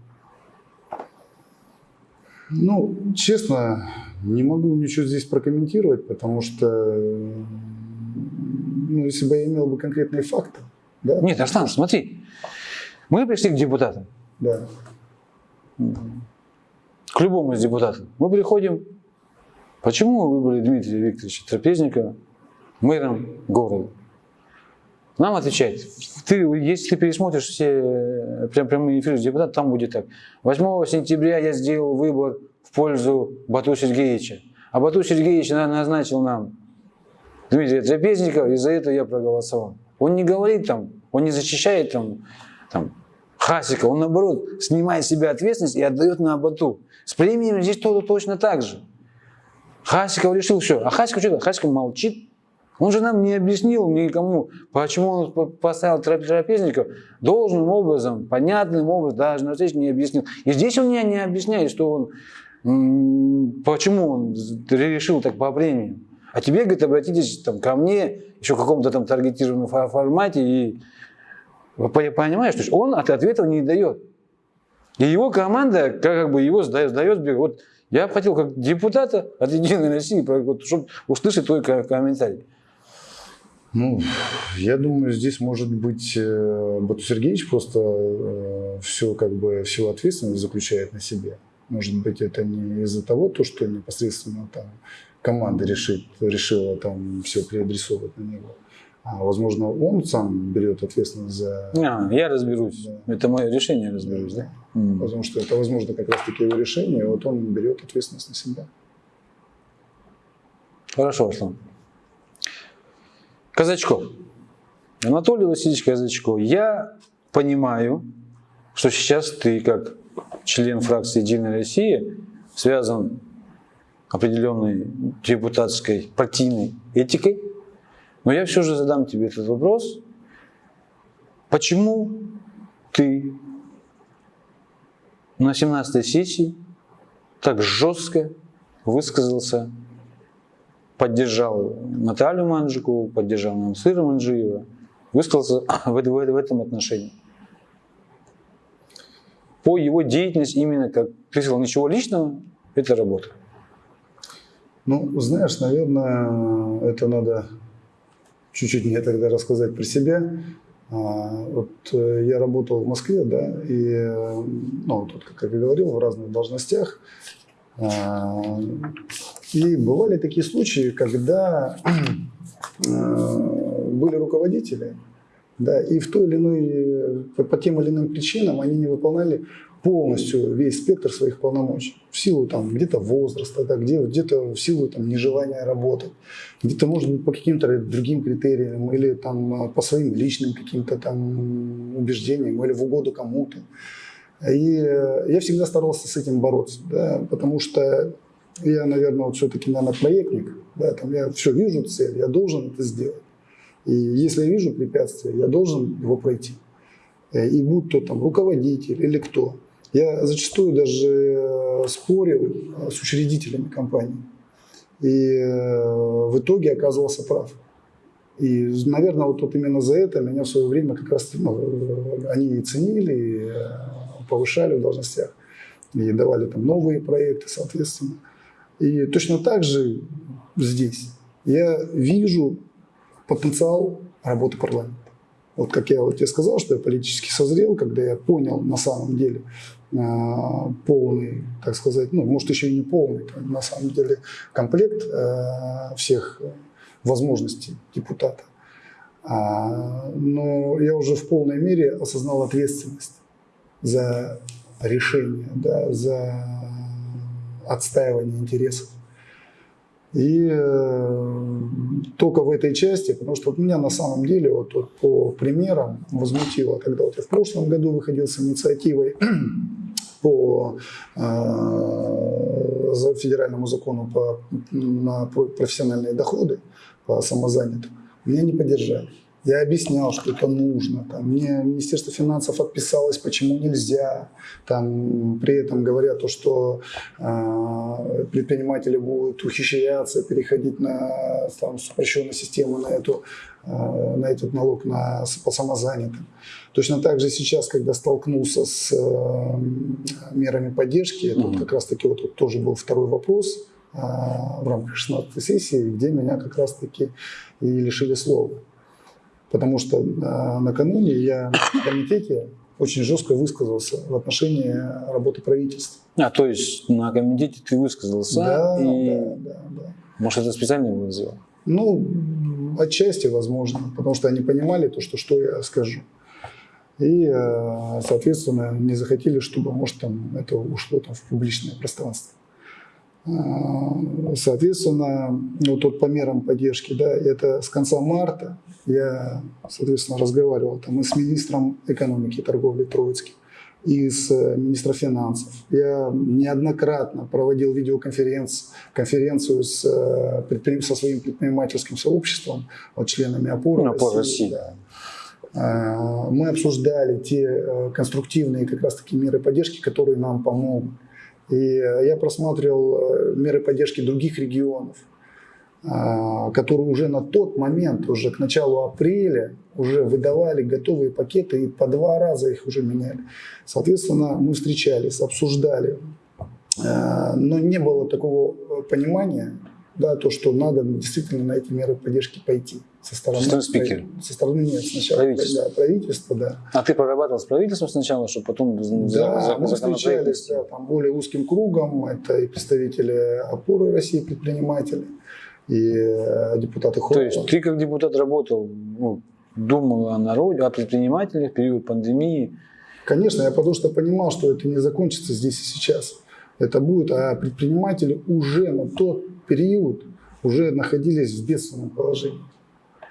S2: Ну, честно, Не могу ничего здесь прокомментировать, потому что, ну, если бы я имел бы конкретные факты, да,
S1: Нет, Арслан, смотри. Мы пришли к депутатам,
S2: да,
S1: к любому из депутатов. Мы приходим. Почему вы выбрали Дмитрия Викторовича Трапезника мэром города? Нам отвечает. Ты, если ты пересмотришь все э, прям прямые эфиры депутатом, там будет так. 8 сентября я сделал выбор в пользу Бату Сергеевича. А Бату Сергеевич на- назначил нам Дмитрия Трапезника, и за это я проголосовал. Он не говорит там, он не защищает там, там Хасика, он наоборот снимает с себя ответственность и отдает на Бату. С премиями здесь тоже точно так же. Хасиков решил все, а Хасиков что-то, Хасиков молчит. Он же нам не объяснил никому, почему он по- поставил трап- трапезников должным образом, понятным образом, даже на встрече не объяснил. И здесь он мне не объясняет, что он, почему он решил так по премиям. А тебе, говорит, обратитесь там, ко мне, еще в каком-то там таргетированном фо- формате, и понимаешь, то есть он от ответов не дает. И его команда как, бы его сдает, сдает. Вот я хотел как депутата от Единой России, чтобы услышать твой ко- комментарий.
S2: Ну, я думаю, здесь может быть э, Бату Сергеевич просто все как бы всю ответственность заключает на себе. Может быть, это не из-за того, то, что непосредственно там команда решит, решила там все переадресовывать на него. А, возможно, он сам берет ответственность за...
S1: А, я разберусь.
S2: Да.
S1: Это мое решение, я разберусь, да?
S2: Потому что это, возможно, как раз-таки его решение, вот он берет ответственность на себя.
S1: Хорошо, Аслан. Казачков. Анатолий Васильевич Казачков. Я понимаю, что сейчас ты, как член фракции «Единая Россия», связан определенной депутатской партийной этикой. Но я все же задам тебе этот вопрос. Почему ты на 17-й сессии так жестко высказался поддержал Наталью Манжикову, поддержал Намсыра Манжиева, высказался (coughs) в, в, этом отношении. По его деятельности именно, как ты сказал, ничего личного, это работа.
S2: Ну, знаешь, наверное, это надо чуть-чуть мне тогда рассказать про себя. А, Вот э, я работал в Москве, да, и, э, ну, тут, как я говорил, в разных должностях. А, И бывали такие случаи, когда э, были руководители, да, и в той или иной, по тем или иным причинам они не выполняли полностью весь спектр своих полномочий. В силу там где-то возраста, да, где, где-то в силу там нежелания работать, где-то быть по каким-то другим критериям или там э, по своим личным каким-то там убеждениям или в угоду кому-то. И я всегда старался с этим бороться, да, потому что я, наверное, вот все-таки, наверное, проектник, да, там я все вижу цель, я должен это сделать. И если я вижу препятствие, я должен его пройти. Э, И будь то там руководитель или кто. Я зачастую даже э, спорил э, с учредителями компании. И э, в итоге оказывался прав. И, наверное, вот, вот именно за это меня в свое время как раз ну, они и ценили, и повышали в должностях, и давали там новые проекты, соответственно. И точно так же здесь я вижу потенциал работы парламента. Вот как я вот тебе сказал, что я политически созрел, когда я понял на самом деле э, полный, так сказать, ну, может, еще и не полный, на самом деле, комплект э, всех возможностей депутата. А, но я уже в полной мере осознал ответственность за решение, да, за отстаивание интересов. И э, только в этой части, потому что вот меня на самом деле вот, вот по примерам возмутило, когда вот я в прошлом году выходил с инициативой (clears throat) по э, федеральному закону по, на про- профессиональные доходы по самозанятым, меня не поддержали. Я объяснял, что это нужно. Там, мне Министерство финансов отписалось, почему нельзя. Там, при этом говорят, то, что э, предприниматели будут ухищряться, переходить на там, с упрощенной системы на, эту, э, на этот налог на, по самозанятым. Точно так же сейчас, когда столкнулся с э, мерами поддержки, это вот
S1: Мгм.
S2: как раз таки вот, вот тоже был второй вопрос, а, в рамках 16 сессии, где меня как раз-таки и лишили слова. Потому что а, накануне я в комитете очень жестко высказался в отношении работы правительства.
S1: А, то есть на комитете ты высказался,
S2: Да,
S1: и
S2: да, да, да.
S1: может это специально было сделано?
S2: Ну, отчасти возможно, потому что они понимали то, что, что я скажу. И, э, соответственно, не захотели, чтобы, может, там это ушло там, в публичное пространство. Э, Соответственно, ну, тот по мерам поддержки, да, это с конца марта я, соответственно, разговаривал там и с министром экономики и торговли Троицким, и с э, министром финансов. Я неоднократно проводил видеоконференцию конференцию с, э, со своим предпринимательским сообществом, вот, членами опоры
S1: Ну, «Опора России».
S2: да. Мы обсуждали те конструктивные как раз-таки меры поддержки, которые нам помогут. И э, я просматривал э, меры поддержки других регионов, а, которые уже на тот момент, уже к началу апреля, уже выдавали готовые пакеты и по два раза их уже меняли. Соответственно, мы встречались, обсуждали, Э, но не было такого понимания, да, то, что надо действительно на эти меры поддержки пойти со стороны,
S1: Со стороны спикера?
S2: Со стороны нет, сначала
S1: Правительства.
S2: Да, правительства, да.
S1: А ты прорабатывал с правительством сначала, чтобы потом
S2: Да,
S1: за-
S2: мы встречались да, там, более узким кругом. Это и представители опоры России, предприниматели, и э, депутаты
S1: То
S2: хора.
S1: есть ты как депутат работал, ну, думал о народе, о предпринимателях в период пандемии.
S2: Конечно, я потому что понимал, что это не закончится здесь и сейчас. Это будет, а предприниматели уже на тот период уже находились в бедственном положении.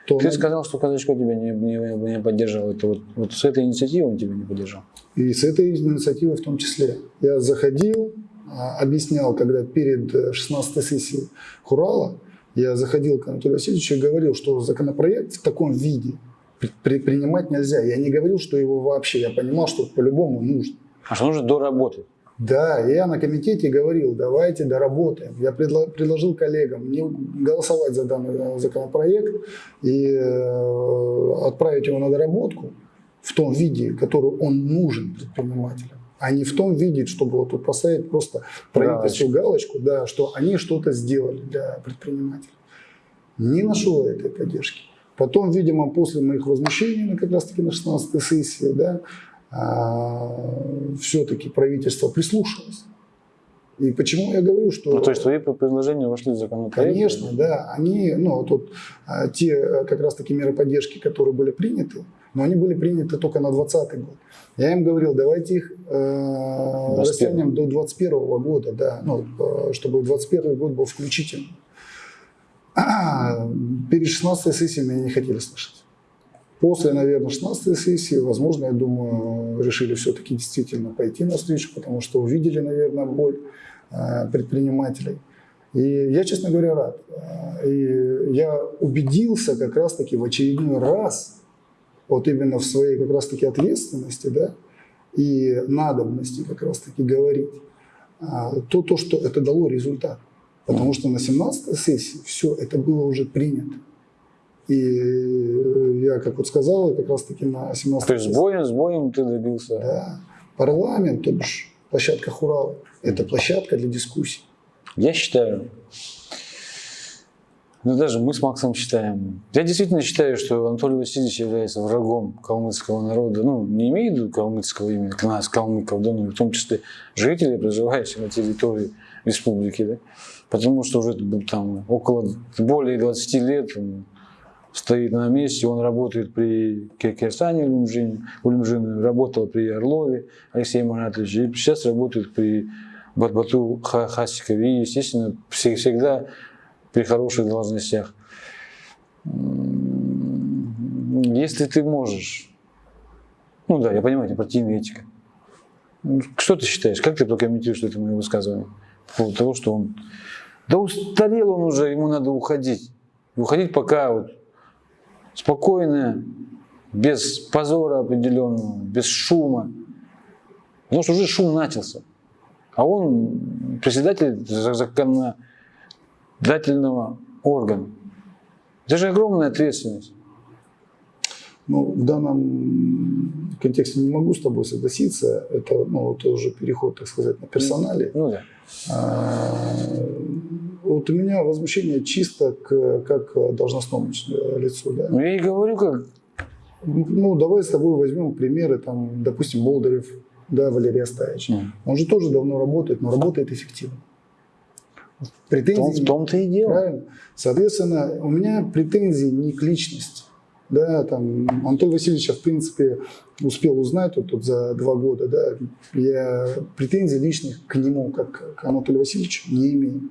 S2: То
S1: Ты
S2: на-
S1: сказал, что Казачко тебя не, не, не поддержал. Это вот, вот с этой инициативой он тебя не поддержал.
S2: И с этой инициативой в том числе. Я заходил, а, объяснял, когда перед э, 16 сессией Хурала, я заходил к Анатолию Васильевичу и говорил, что законопроект в таком виде при- при- принимать нельзя. Я не говорил, что его вообще, я понимал, что по-любому нужно.
S1: А что нужно доработать?
S2: Да, я на комитете говорил, давайте доработаем. Я предло- предложил коллегам не голосовать за данный э, законопроект и э, отправить его на доработку в том виде, который он нужен предпринимателям, а не в том виде, чтобы вот тут поставить просто правительству галочку, да, что они что-то сделали для предпринимателей. Не нашел этой поддержки. Потом, видимо, после моих возмущений, как раз таки на 16 сессии, да, все-таки правительство прислушалось. И почему я говорю, что...
S1: Ну, то есть твои предложения вошли в законопроект?
S2: Конечно, да. Они, ну, вот, а, те э, как раз таки меры поддержки, которые были приняты, но они были приняты только на 2020 год. Я им говорил, давайте их э,
S1: 21.
S2: растянем до 2021 года, да, ну, э, чтобы 2021 год был включительным. А, (clears throat) перед 16 сессией меня не хотели слышать. После, наверное, 16 сессии, возможно, я думаю, решили все-таки действительно пойти навстречу, потому что увидели, наверное, боль э, предпринимателей. И я, честно говоря, рад. Э, И я убедился как раз-таки в очередной раз, вот именно в своей как раз-таки ответственности, да, и надобности как раз-таки говорить, а, то, то, что это дало результат. Потому что на 17 сессии все это было уже принято. И я, как вот сказал, как раз-таки на 17
S1: То есть с боем, с боем ты добился.
S2: да, парламент, то бишь площадка Хурала, это площадка для дискуссий.
S1: Я считаю, ну даже мы с Максом считаем, я действительно считаю, что Анатолий Васильевич является врагом калмыцкого народа, ну не имею в виду калмыцкого именно, к нас, калмыков, да, но в том числе жителей, проживающих на территории республики, да, потому что уже там около, более 20 лет стоит на месте, он работает при Кирсане Улюмжине, работал при Орлове Алексее Маратовиче, и сейчас работает при Батбату Ха- Хасикове, и, естественно, все- всегда при хороших должностях. М, Если ты можешь, ну да, я понимаю, это партийная этика. Ну, Что ты считаешь, как ты прокомментируешь это мое высказывание? По поводу того, что он, да устарел он уже, ему надо уходить. Уходить пока вот спокойно, без позора определенного, без шума. Потому что уже шум начался. А он председатель за- законодательного органа. Это же огромная ответственность.
S2: Ну, в данном контексте не могу с тобой согласиться. Это, ну, это уже переход, так сказать, на персонали.
S1: Ну да.
S2: А, вот у меня возмущение чисто к, как должностному лицу. Да?
S1: Ну, я и говорю, как
S2: Ну, давай с тобой возьмем примеры, там, допустим, Болдырев, да, Валерий Астаевич.
S1: Мгм.
S2: Он же тоже давно работает, но работает эффективно.
S1: в, том, в том-то и дело.
S2: Правильно. Соответственно, у меня претензии не к личности. Да, там Антон Васильевич, в принципе, успел узнать вот, тут за два года, да, я претензий личных к нему, как к Анатолию Васильевичу, не имею.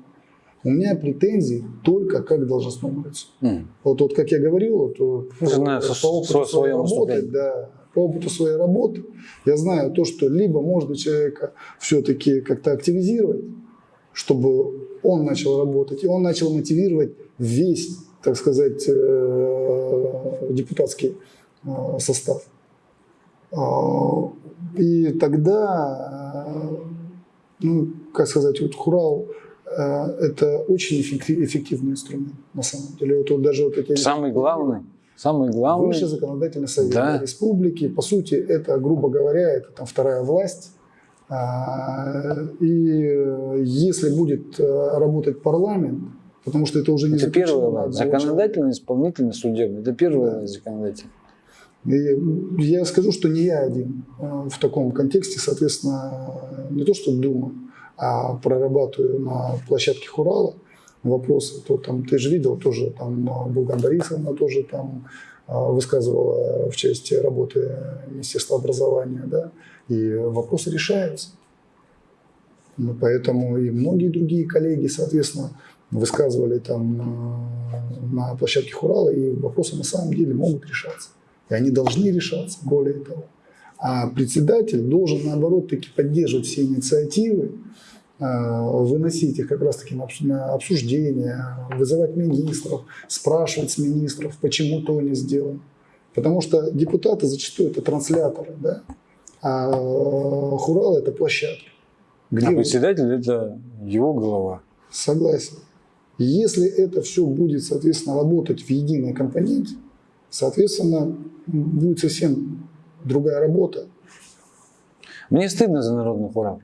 S2: У меня претензии только как к должностному лицу.
S1: М.
S2: Вот, вот как я говорил, вот, вот,
S1: Ну, знаю, со-
S2: по опыту своей работы, да, по опыту своей работы, я знаю то, что либо можно человека все-таки как-то активизировать, чтобы он начал работать, и он начал мотивировать весь, так сказать, э, депутатский э, состав. А, И тогда, э, ну, как сказать, вот Хурал э, это очень эффекти- эффективный инструмент на самом деле. Вот, вот даже вот эти
S1: Самый главный, самый главный.
S2: Высший законодательный совет
S1: Да.
S2: республики. По сути, это, грубо говоря, это там вторая власть. А, И э, если будет э, работать парламент, потому что это уже не
S1: Это первая власть. Законодательный, исполнительный, судебный. Это первая
S2: Да.
S1: власть законодательная.
S2: И я скажу, что не я один э, в таком контексте, соответственно, не то что думаю, прорабатываю на площадке Хурала вопросы. То там ты же видел тоже, там э, Булган Борисовна тоже там э, высказывала в части работы Министерства образования, да, и вопросы решаются. Ну, поэтому и многие другие коллеги, соответственно, высказывали там на площадке Хурала, и вопросы на самом деле могут решаться. И они должны решаться, более того. А председатель должен, наоборот, таки поддерживать все инициативы, выносить их как раз-таки на обс- на обсуждение, вызывать министров, спрашивать с министров, почему то не сделано. Потому что депутаты зачастую это трансляторы, да? а э, Хурал – это площадка. Где
S1: А
S2: вы-
S1: председатель это его голова.
S2: Согласен. Если это все будет, соответственно, работать в единой компоненте, соответственно, будет совсем другая работа.
S1: Мне стыдно за народный хурал.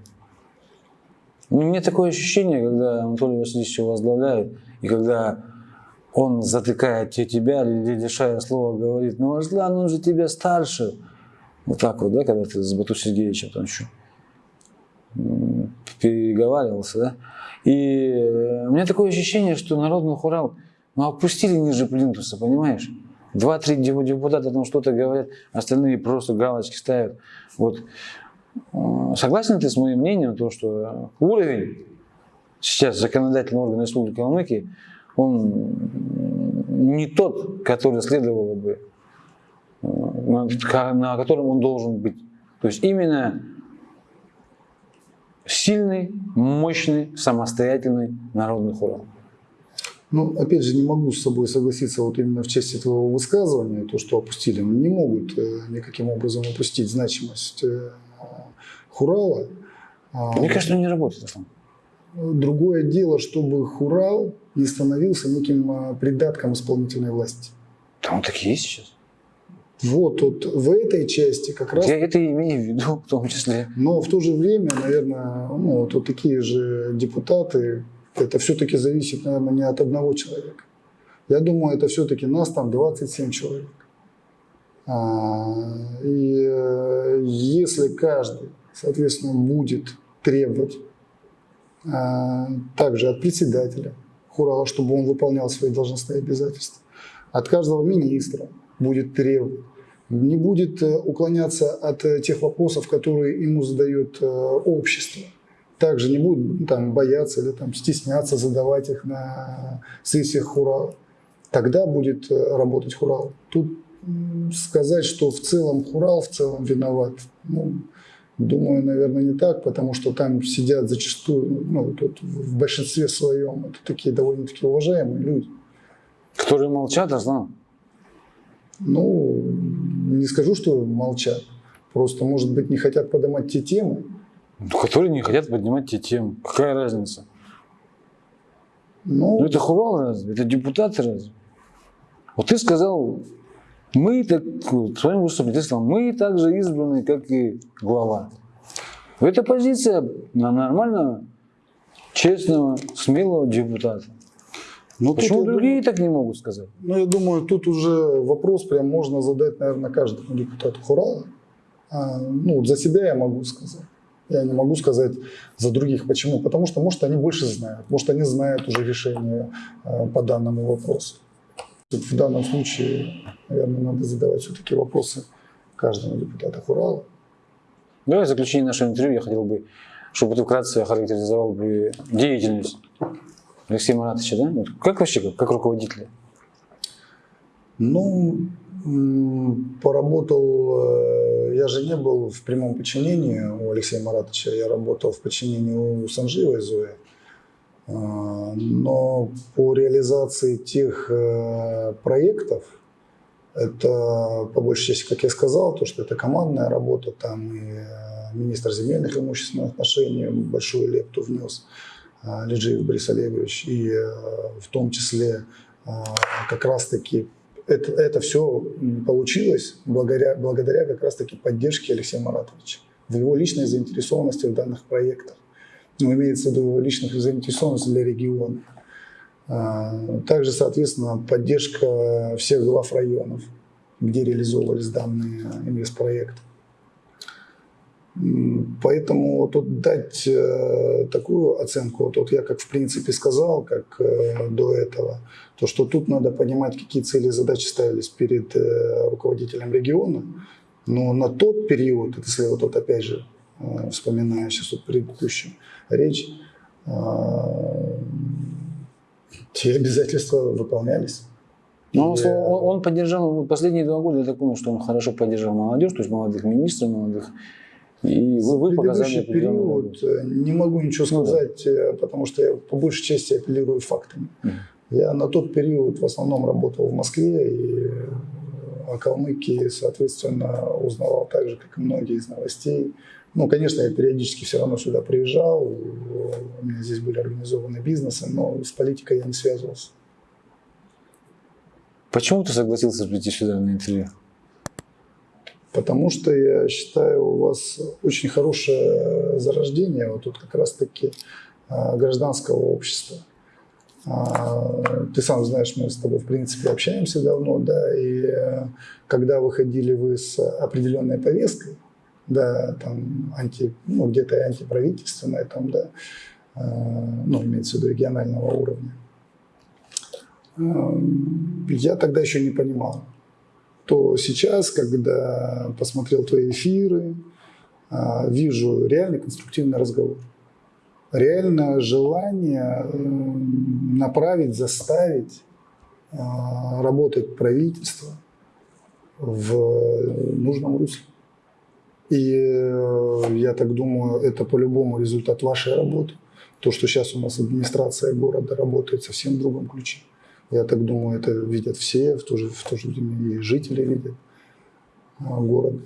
S1: У меня такое ощущение, когда Анатолий Васильевич его возглавляет, и когда он затыкает те- тебя, или лишая слова, говорит, ну Арслан, он же тебя старше. Вот так вот, да, когда ты с Бату Сергеевичем там еще переговаривался, да. И э, у меня такое ощущение, что народный хурал, ну, опустили ниже плинтуса, понимаешь? Два-три деп- депутата там что-то говорят, остальные просто галочки ставят. Вот Э, Согласен ты с моим мнением, то, что уровень сейчас законодательного органа Республики Калмыкия, он не тот, который следовало бы, э, на котором он должен быть. То есть именно сильный, мощный, самостоятельный народный хурал.
S2: Ну, опять же, не могу с собой согласиться вот именно в части твоего высказывания, то, что опустили. Не могут э, никаким образом опустить значимость Хурала.
S1: Мне кажется, он не работает.
S2: Другое дело, чтобы Хурал не становился неким а, придатком исполнительной власти.
S1: Да он так и есть сейчас.
S2: Вот, вот в этой части как раз
S1: Я это имею в виду, в том числе.
S2: Но в то же время, наверное, ну, вот, вот такие же депутаты, это все-таки зависит, наверное, не от одного человека. Я думаю, это все-таки нас там 27 человек. А, и э, если каждый, соответственно, будет требовать а, также от председателя Хурала, чтобы он выполнял свои должностные обязательства, от каждого министра будет требовать, не будет э, уклоняться от э, тех вопросов, которые ему задает э, общество. Также не будет там, бояться или там, стесняться задавать их на сессиях Хурала. Тогда будет работать Хурал. Тут сказать, что в целом Хурал в целом виноват, ну, думаю, наверное, не так, потому что там сидят зачастую, ну, тут в большинстве своем, это такие довольно-таки уважаемые люди.
S1: Которые молчат, Аслан.
S2: Ну, не скажу, что молчат. Просто, может быть, не хотят поднимать те темы,
S1: Которые не хотят поднимать те темы. Какая разница?
S2: но
S1: Ну это хурал разве? Это депутаты разве? Вот ты сказал, мы так, в своем выступлении ты сказал, мы также избраны, как и глава. Это позиция нормального честного, смелого депутата.
S2: Ну, тут
S1: Почему
S2: я
S1: другие так не могут сказать?
S2: Ну, я думаю, тут уже вопрос прям можно задать, наверное, каждому депутату Хурала. А, ну, за себя я могу сказать. Я не могу сказать за других. Почему? Потому что, может, они больше знают. Может, они знают уже решение э, по данному вопросу. Тут В данном случае, наверное, надо задавать все-таки вопросы каждому депутату Хурала.
S1: Давай в заключение нашего интервью я хотел бы, чтобы ты вкратце охарактеризовал бы деятельность Алексея Маратовича, да? Как вообще, как, как руководителя?
S2: Ну, поработал, э, я же не был в прямом подчинении у Алексея Маратовича, я работал в подчинении у Санжиевой Зои. Но по реализации тех э, проектов, это по большей части, как я сказал, то, что это командная работа, там и э, министр земельных и имущественных отношений большую лепту внес, а, Леджиев Борис Олегович, и э, в том числе как раз-таки это, это все получилось благодаря, благодаря как раз-таки поддержке Алексея Маратовича, в его личной заинтересованности в данных проектах. Ну, имеется в виду личных заинтересованности для региона. А, Также, соответственно, поддержка всех глав районов, где реализовывались данные инвестпроекты. Поэтому вот тут дать э, такую оценку, вот, вот я как в принципе сказал, как э, до этого, то что тут надо понимать, какие цели и задачи ставились перед э, руководителем региона. Но на тот период, если вот, вот опять же, э, вспоминая сейчас вот предыдущую речь, э, те обязательства выполнялись.
S1: Ну, он, слово- он, поддержал, вот последние два года, я так понял, что он хорошо поддержал молодежь, то есть молодых министров, молодых. И вы, вы показали
S2: период э, не могу ничего
S1: Ну да.
S2: сказать, э, потому что я по большей части апеллирую фактами. Я на тот период в основном работал в Москве и э, о Калмыкии, соответственно, узнавал так же, как и многие из новостей. Ну, конечно, я периодически все равно сюда приезжал, у меня здесь были организованы бизнесы, но с политикой я не связывался.
S1: Почему ты согласился прийти сюда на интервью?
S2: Потому что я считаю, у вас очень хорошее зарождение, вот тут как раз-таки а, гражданского общества. А, Ты сам знаешь, мы с тобой, в принципе, общаемся давно, да, и э, когда выходили вы с определенной повесткой, да, там, анти, ну, где-то и антиправительственная, там, да, э, ну, имеется в виду регионального уровня, э, я тогда еще не понимал, то сейчас, когда посмотрел твои эфиры, а, вижу реальный конструктивный разговор. Реальное желание м, направить, заставить а, работать правительство в нужном русле. И э, я так думаю, это по-любому результат вашей работы. То, что сейчас у нас администрация города работает совсем в другом ключе. Я так думаю, это видят все, в то же, в то же время и жители видят а, города.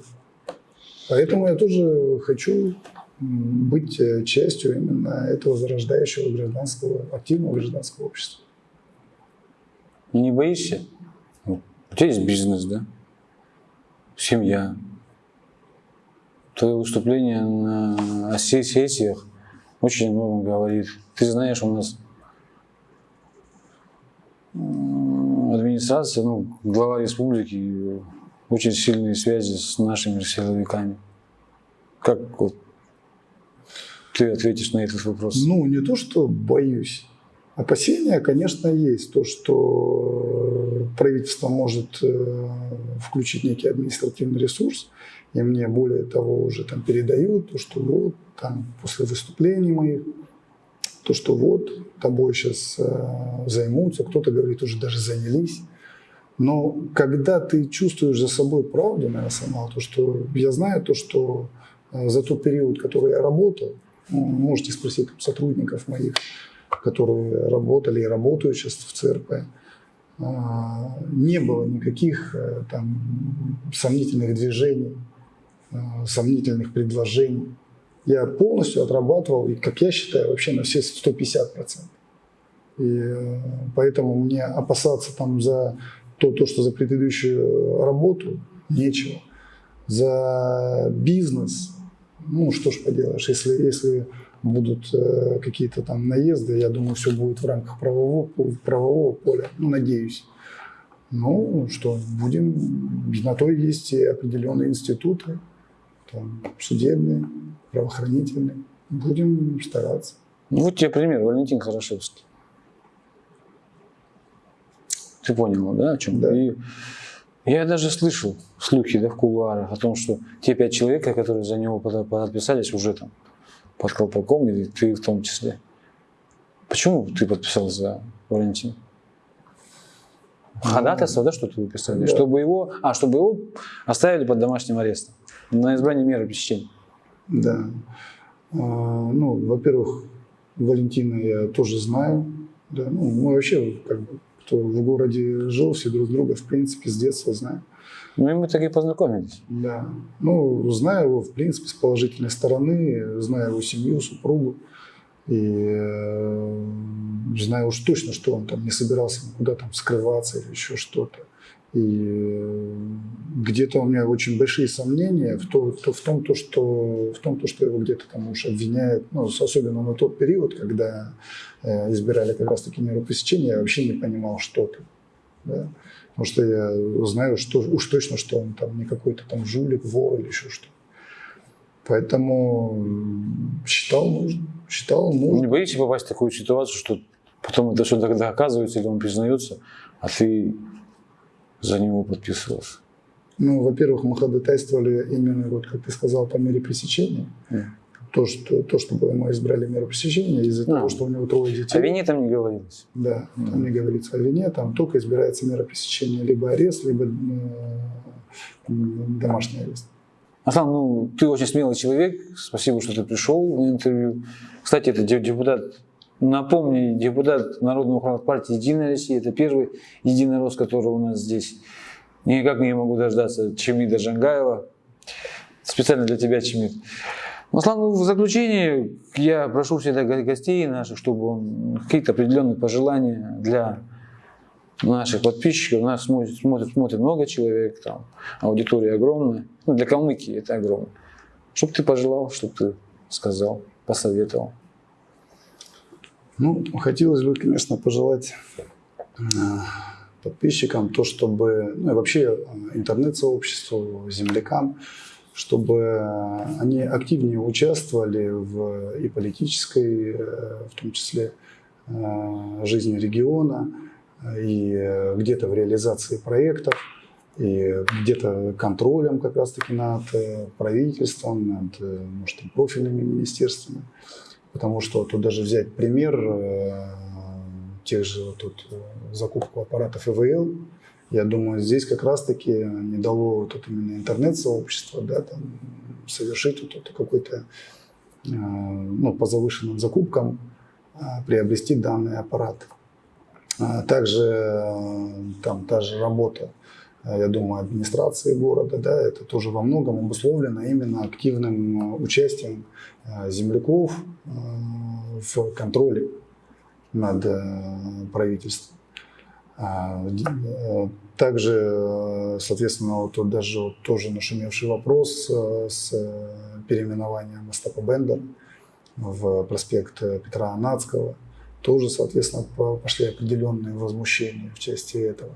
S2: Поэтому я тоже хочу быть э, частью именно этого зарождающего гражданского, активного гражданского общества.
S1: Не боишься? Ну, У тебя есть бизнес, да? Семья. Твое выступление на се- сессиях очень много говорит. Ты знаешь, у нас администрация, ну, глава республики, очень сильные связи с нашими силовиками. Как вот ты ответишь на этот вопрос?
S2: Ну, не то, что боюсь. Опасения, конечно, есть. То, что правительство может э, включить некий административный ресурс, и мне более того уже там передают, то, что вот там после выступлений моих, то, что вот тобой сейчас займутся, кто-то говорит, уже даже занялись. Но когда ты чувствуешь за собой правду, наверное, сама, то, что я знаю то, что э, за тот период, который я работал, ну, можете спросить сотрудников моих, которые работали и работают сейчас в ЦРП, не было никаких э, там сомнительных движений, а, сомнительных предложений. Я полностью отрабатывал, и, как я считаю, вообще на все 150%. И э, поэтому мне опасаться там за то, то, что за предыдущую работу, нечего. За бизнес, ну что ж поделаешь, если, если будут э, какие-то там наезды, я думаю, все будет в рамках правового, правового поля, ну, надеюсь. Ну, что, будем, на то есть и определенные институты, там, судебные, правоохранительные. Будем стараться.
S1: Ну, вот тебе пример, Валентин Хорошевский. Ты понял, да, о чем?
S2: Да.
S1: И я даже слышал слухи да, в кулуарах о том, что те пять человек, которые за него под- подписались, уже там под колпаком, и ты в том числе. Почему ты подписался за Валентина? Ходатайство, да, что ты выписали?
S2: Да.
S1: Чтобы его, а, чтобы его оставили под домашним арестом на избрание меры пресечения.
S2: Да. А, ну, во-первых, Валентина я тоже знаю. Да, ну, мы вообще, как бы, кто в городе жил, все друг друга, в принципе, с детства знаем.
S1: Ну и мы так и познакомились.
S2: Да. Ну, знаю его, в принципе, с положительной стороны, знаю его семью, супругу. И э, знаю уж точно, что он там не собирался никуда там скрываться или еще что-то. И э, где-то у меня очень большие сомнения в, то, то- в, том, то, что, в том, то, что его где-то там уж обвиняют, ну, особенно на тот период, когда э, избирали как раз-таки меру пресечения, я вообще не понимал, что это. Да? Потому что я знаю что, уж точно, что он там не какой-то там жулик, вор или еще что-то. Поэтому считал нужно. Считал нужно.
S1: не боитесь попасть в такую ситуацию, что потом это тогда оказывается или он признается, а ты за него подписывался?
S2: Ну, во-первых, мы ходатайствовали именно, вот как ты сказал, по мере пресечения.
S1: Мгм.
S2: То, что, то, чтобы мы избрали меру пресечения из-за
S1: А.
S2: того, что у него трое детей.
S1: О вине там не говорилось.
S2: Да, там не говорится о вине, там только избирается мера пресечения, либо арест, либо э, домашний арест.
S1: Аслан, ну, ты очень смелый человек. Спасибо, что ты пришел на интервью. Кстати, это де- депутат, напомни, депутат Народного фронта партии «Единая Россия». Это первый единорос, который у нас здесь. Никак не могу дождаться Чемида Жангаева. Специально для тебя, Чемид. Аслан, ну, в заключение я прошу всегда го- гостей наших, чтобы какие-то определенные пожелания для наших подписчиков. Нас смотрит, смотрит, смотрит много человек, там аудитория огромная. Ну, для Калмыкии это огромно. Чтоб ты пожелал, чтоб ты сказал, посоветовал.
S2: Ну, хотелось бы, конечно, пожелать э, подписчикам то, чтобы, ну и вообще э, интернет-сообществу, землякам, чтобы они активнее участвовали в и политической, э, в том числе, э, жизни региона, и э, где-то в реализации проектов, и где-то контролем как раз-таки над правительством, над, может, там, профильными министерствами. Потому что тут даже взять пример тех же вот тут закупку аппаратов ИВЛ, я думаю, здесь как раз-таки не дало вот это именно интернет-сообщество, да, совершить вот это какой-то, э, ну, по завышенным закупкам э, приобрести данный аппарат. А Также э, там та же работа, я думаю, администрации города, да, это тоже во многом обусловлено именно активным участием земляков в контроле над правительством. А, э, Также, э, соответственно, вот тут даже вот тоже нашумевший вопрос э, с переименованием Остапа Бендера в проспект Петра Анацкого. Тоже, соответственно, по- пошли определенные возмущения в части этого.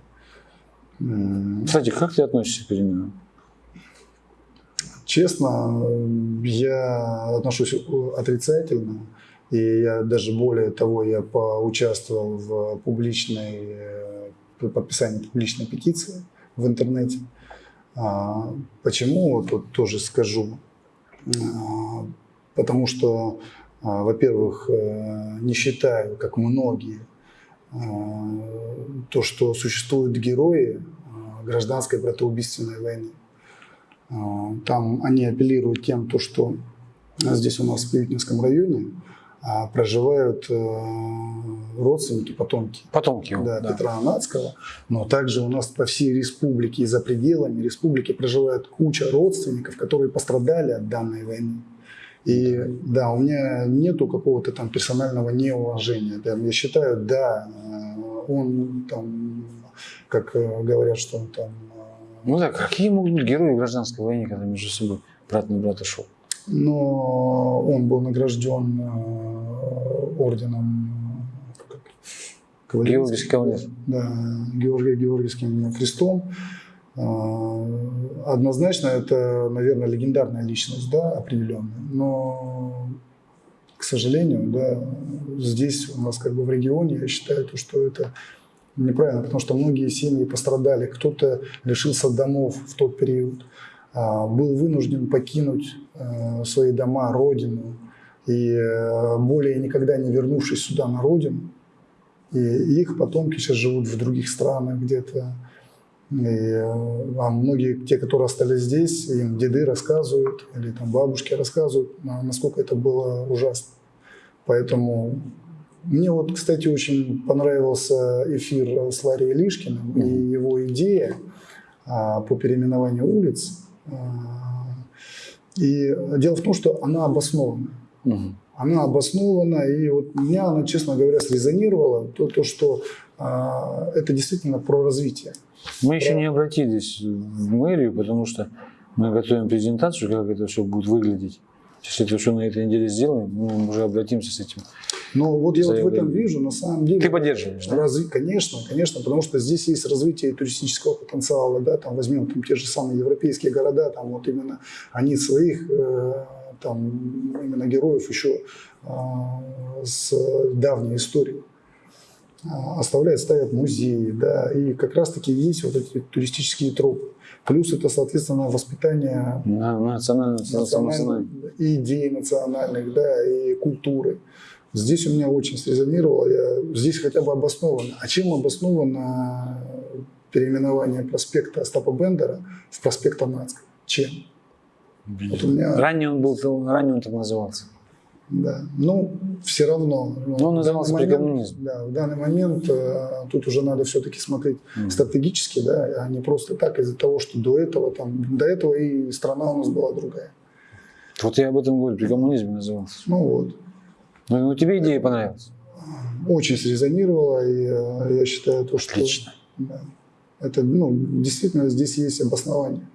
S1: Кстати, как ты относишься к переменам?
S2: Честно, я отношусь отрицательно. И я даже более того, я поучаствовал в публичной, э, при подписании публичной петиции в интернете. А, Почему? Вот Тут тоже скажу. А, Потому что, а, во-первых, э, не считаю, как многие, то, что существуют герои гражданской братоубийственной войны. Там они апеллируют тем, то, что здесь у нас в Приютинском районе а, проживают э, родственники, потомки
S1: Потомки
S2: да,
S1: да.
S2: Петра Анацкого, но также у нас по всей республике и за пределами республики проживает куча родственников, которые пострадали от данной войны. И да, у меня нету какого-то там персонального неуважения. Да, я считаю, да, э, он там, как э, говорят, что он там
S1: Ну да, какие могут быть герои гражданской войне, когда между собой брат на брата шел?
S2: но он был награжден орденом
S1: Георгиевский кавалер.
S2: Да, Георгия Георгиевским крестом. А, Однозначно это, наверное, легендарная личность, да, определенная. Но, к сожалению, да, здесь у нас как бы в регионе, я считаю, то, что это неправильно, потому что многие семьи пострадали. Кто-то лишился домов в тот период, а, был вынужден покинуть э, свои дома, родину, и э, более никогда не вернувшись сюда на родину, и их потомки сейчас живут в других странах где-то. И, э, а многие, те, которые остались здесь, им деды рассказывают, или там бабушки рассказывают, на- насколько это было ужасно. Поэтому мне вот, кстати, очень понравился эфир с Ларри Лишкиным и его идея а, по переименованию улиц. А, И дело в том, что она обоснована. Она обоснована, и вот меня она, честно говоря, срезонировала, то, то что а, это действительно про развитие.
S1: Мы еще не обратились в мэрию, потому что мы готовим презентацию, как это все будет выглядеть. Если это все на этой неделе сделаем, мы уже обратимся с этим.
S2: Но вот я вот в этом вижу, на самом деле...
S1: Ты поддерживаешь, да?
S2: Разви- Конечно, конечно, потому что здесь есть развитие туристического потенциала, да, там возьмем там, те же самые европейские города, там вот именно они своих э, там именно героев еще а, с давней историей а, оставляют, ставят музеи, да, и как раз-таки есть вот эти туристические тропы. Плюс это, соответственно, воспитание
S1: На,
S2: национальных, и идей национальных, да, и культуры. Здесь у меня очень срезонировало, я, здесь хотя бы обосновано. А чем обосновано переименование проспекта Остапа Бендера в проспект Аманского? Чем? Вот у меня,
S1: Ранее он был, ранее он так назывался.
S2: да. Ну, все равно. ну,
S1: Ну, он назывался при коммунизме.
S2: Да, в данный момент э, тут уже надо все-таки смотреть
S1: Мгм.
S2: стратегически, да, а не просто так из-за того, что до этого там, до этого и страна у нас была другая.
S1: Вот я об этом говорю, при коммунизме назывался.
S2: Ну вот.
S1: Ну, ну, тебе идея понравилась?
S2: очень срезонировало, и э, я считаю, то, что
S1: Отлично.
S2: да, это ну, действительно здесь есть обоснование.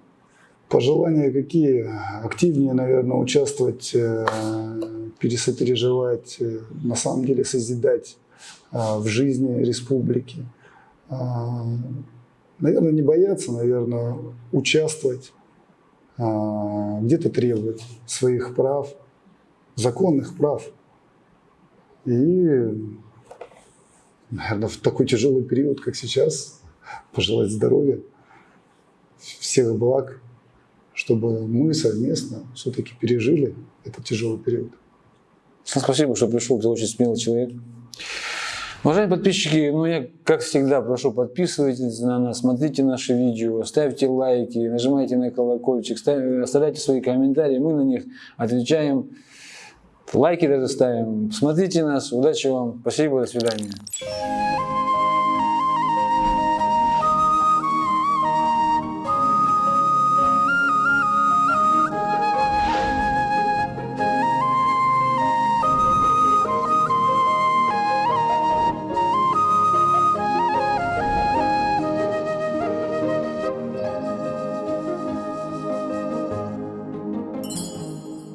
S2: Пожелания какие? Активнее, наверное, участвовать, э, пересопереживать, э, на самом деле созидать э, в жизни республики. Наверное, не бояться, наверное, участвовать, где-то требовать своих прав, законных прав. И наверное, в такой тяжелый период, как сейчас, пожелать здоровья, всех благ, чтобы мы совместно все-таки пережили этот тяжелый период.
S1: Всем спасибо, что пришел, ты очень смелый человек. Уважаемые подписчики, ну я, как всегда, прошу, подписывайтесь на нас, смотрите наши видео, ставьте лайки, нажимайте на колокольчик, ставь- оставляйте свои комментарии, мы на них отвечаем, лайки даже ставим. Смотрите нас, удачи вам, спасибо, до свидания.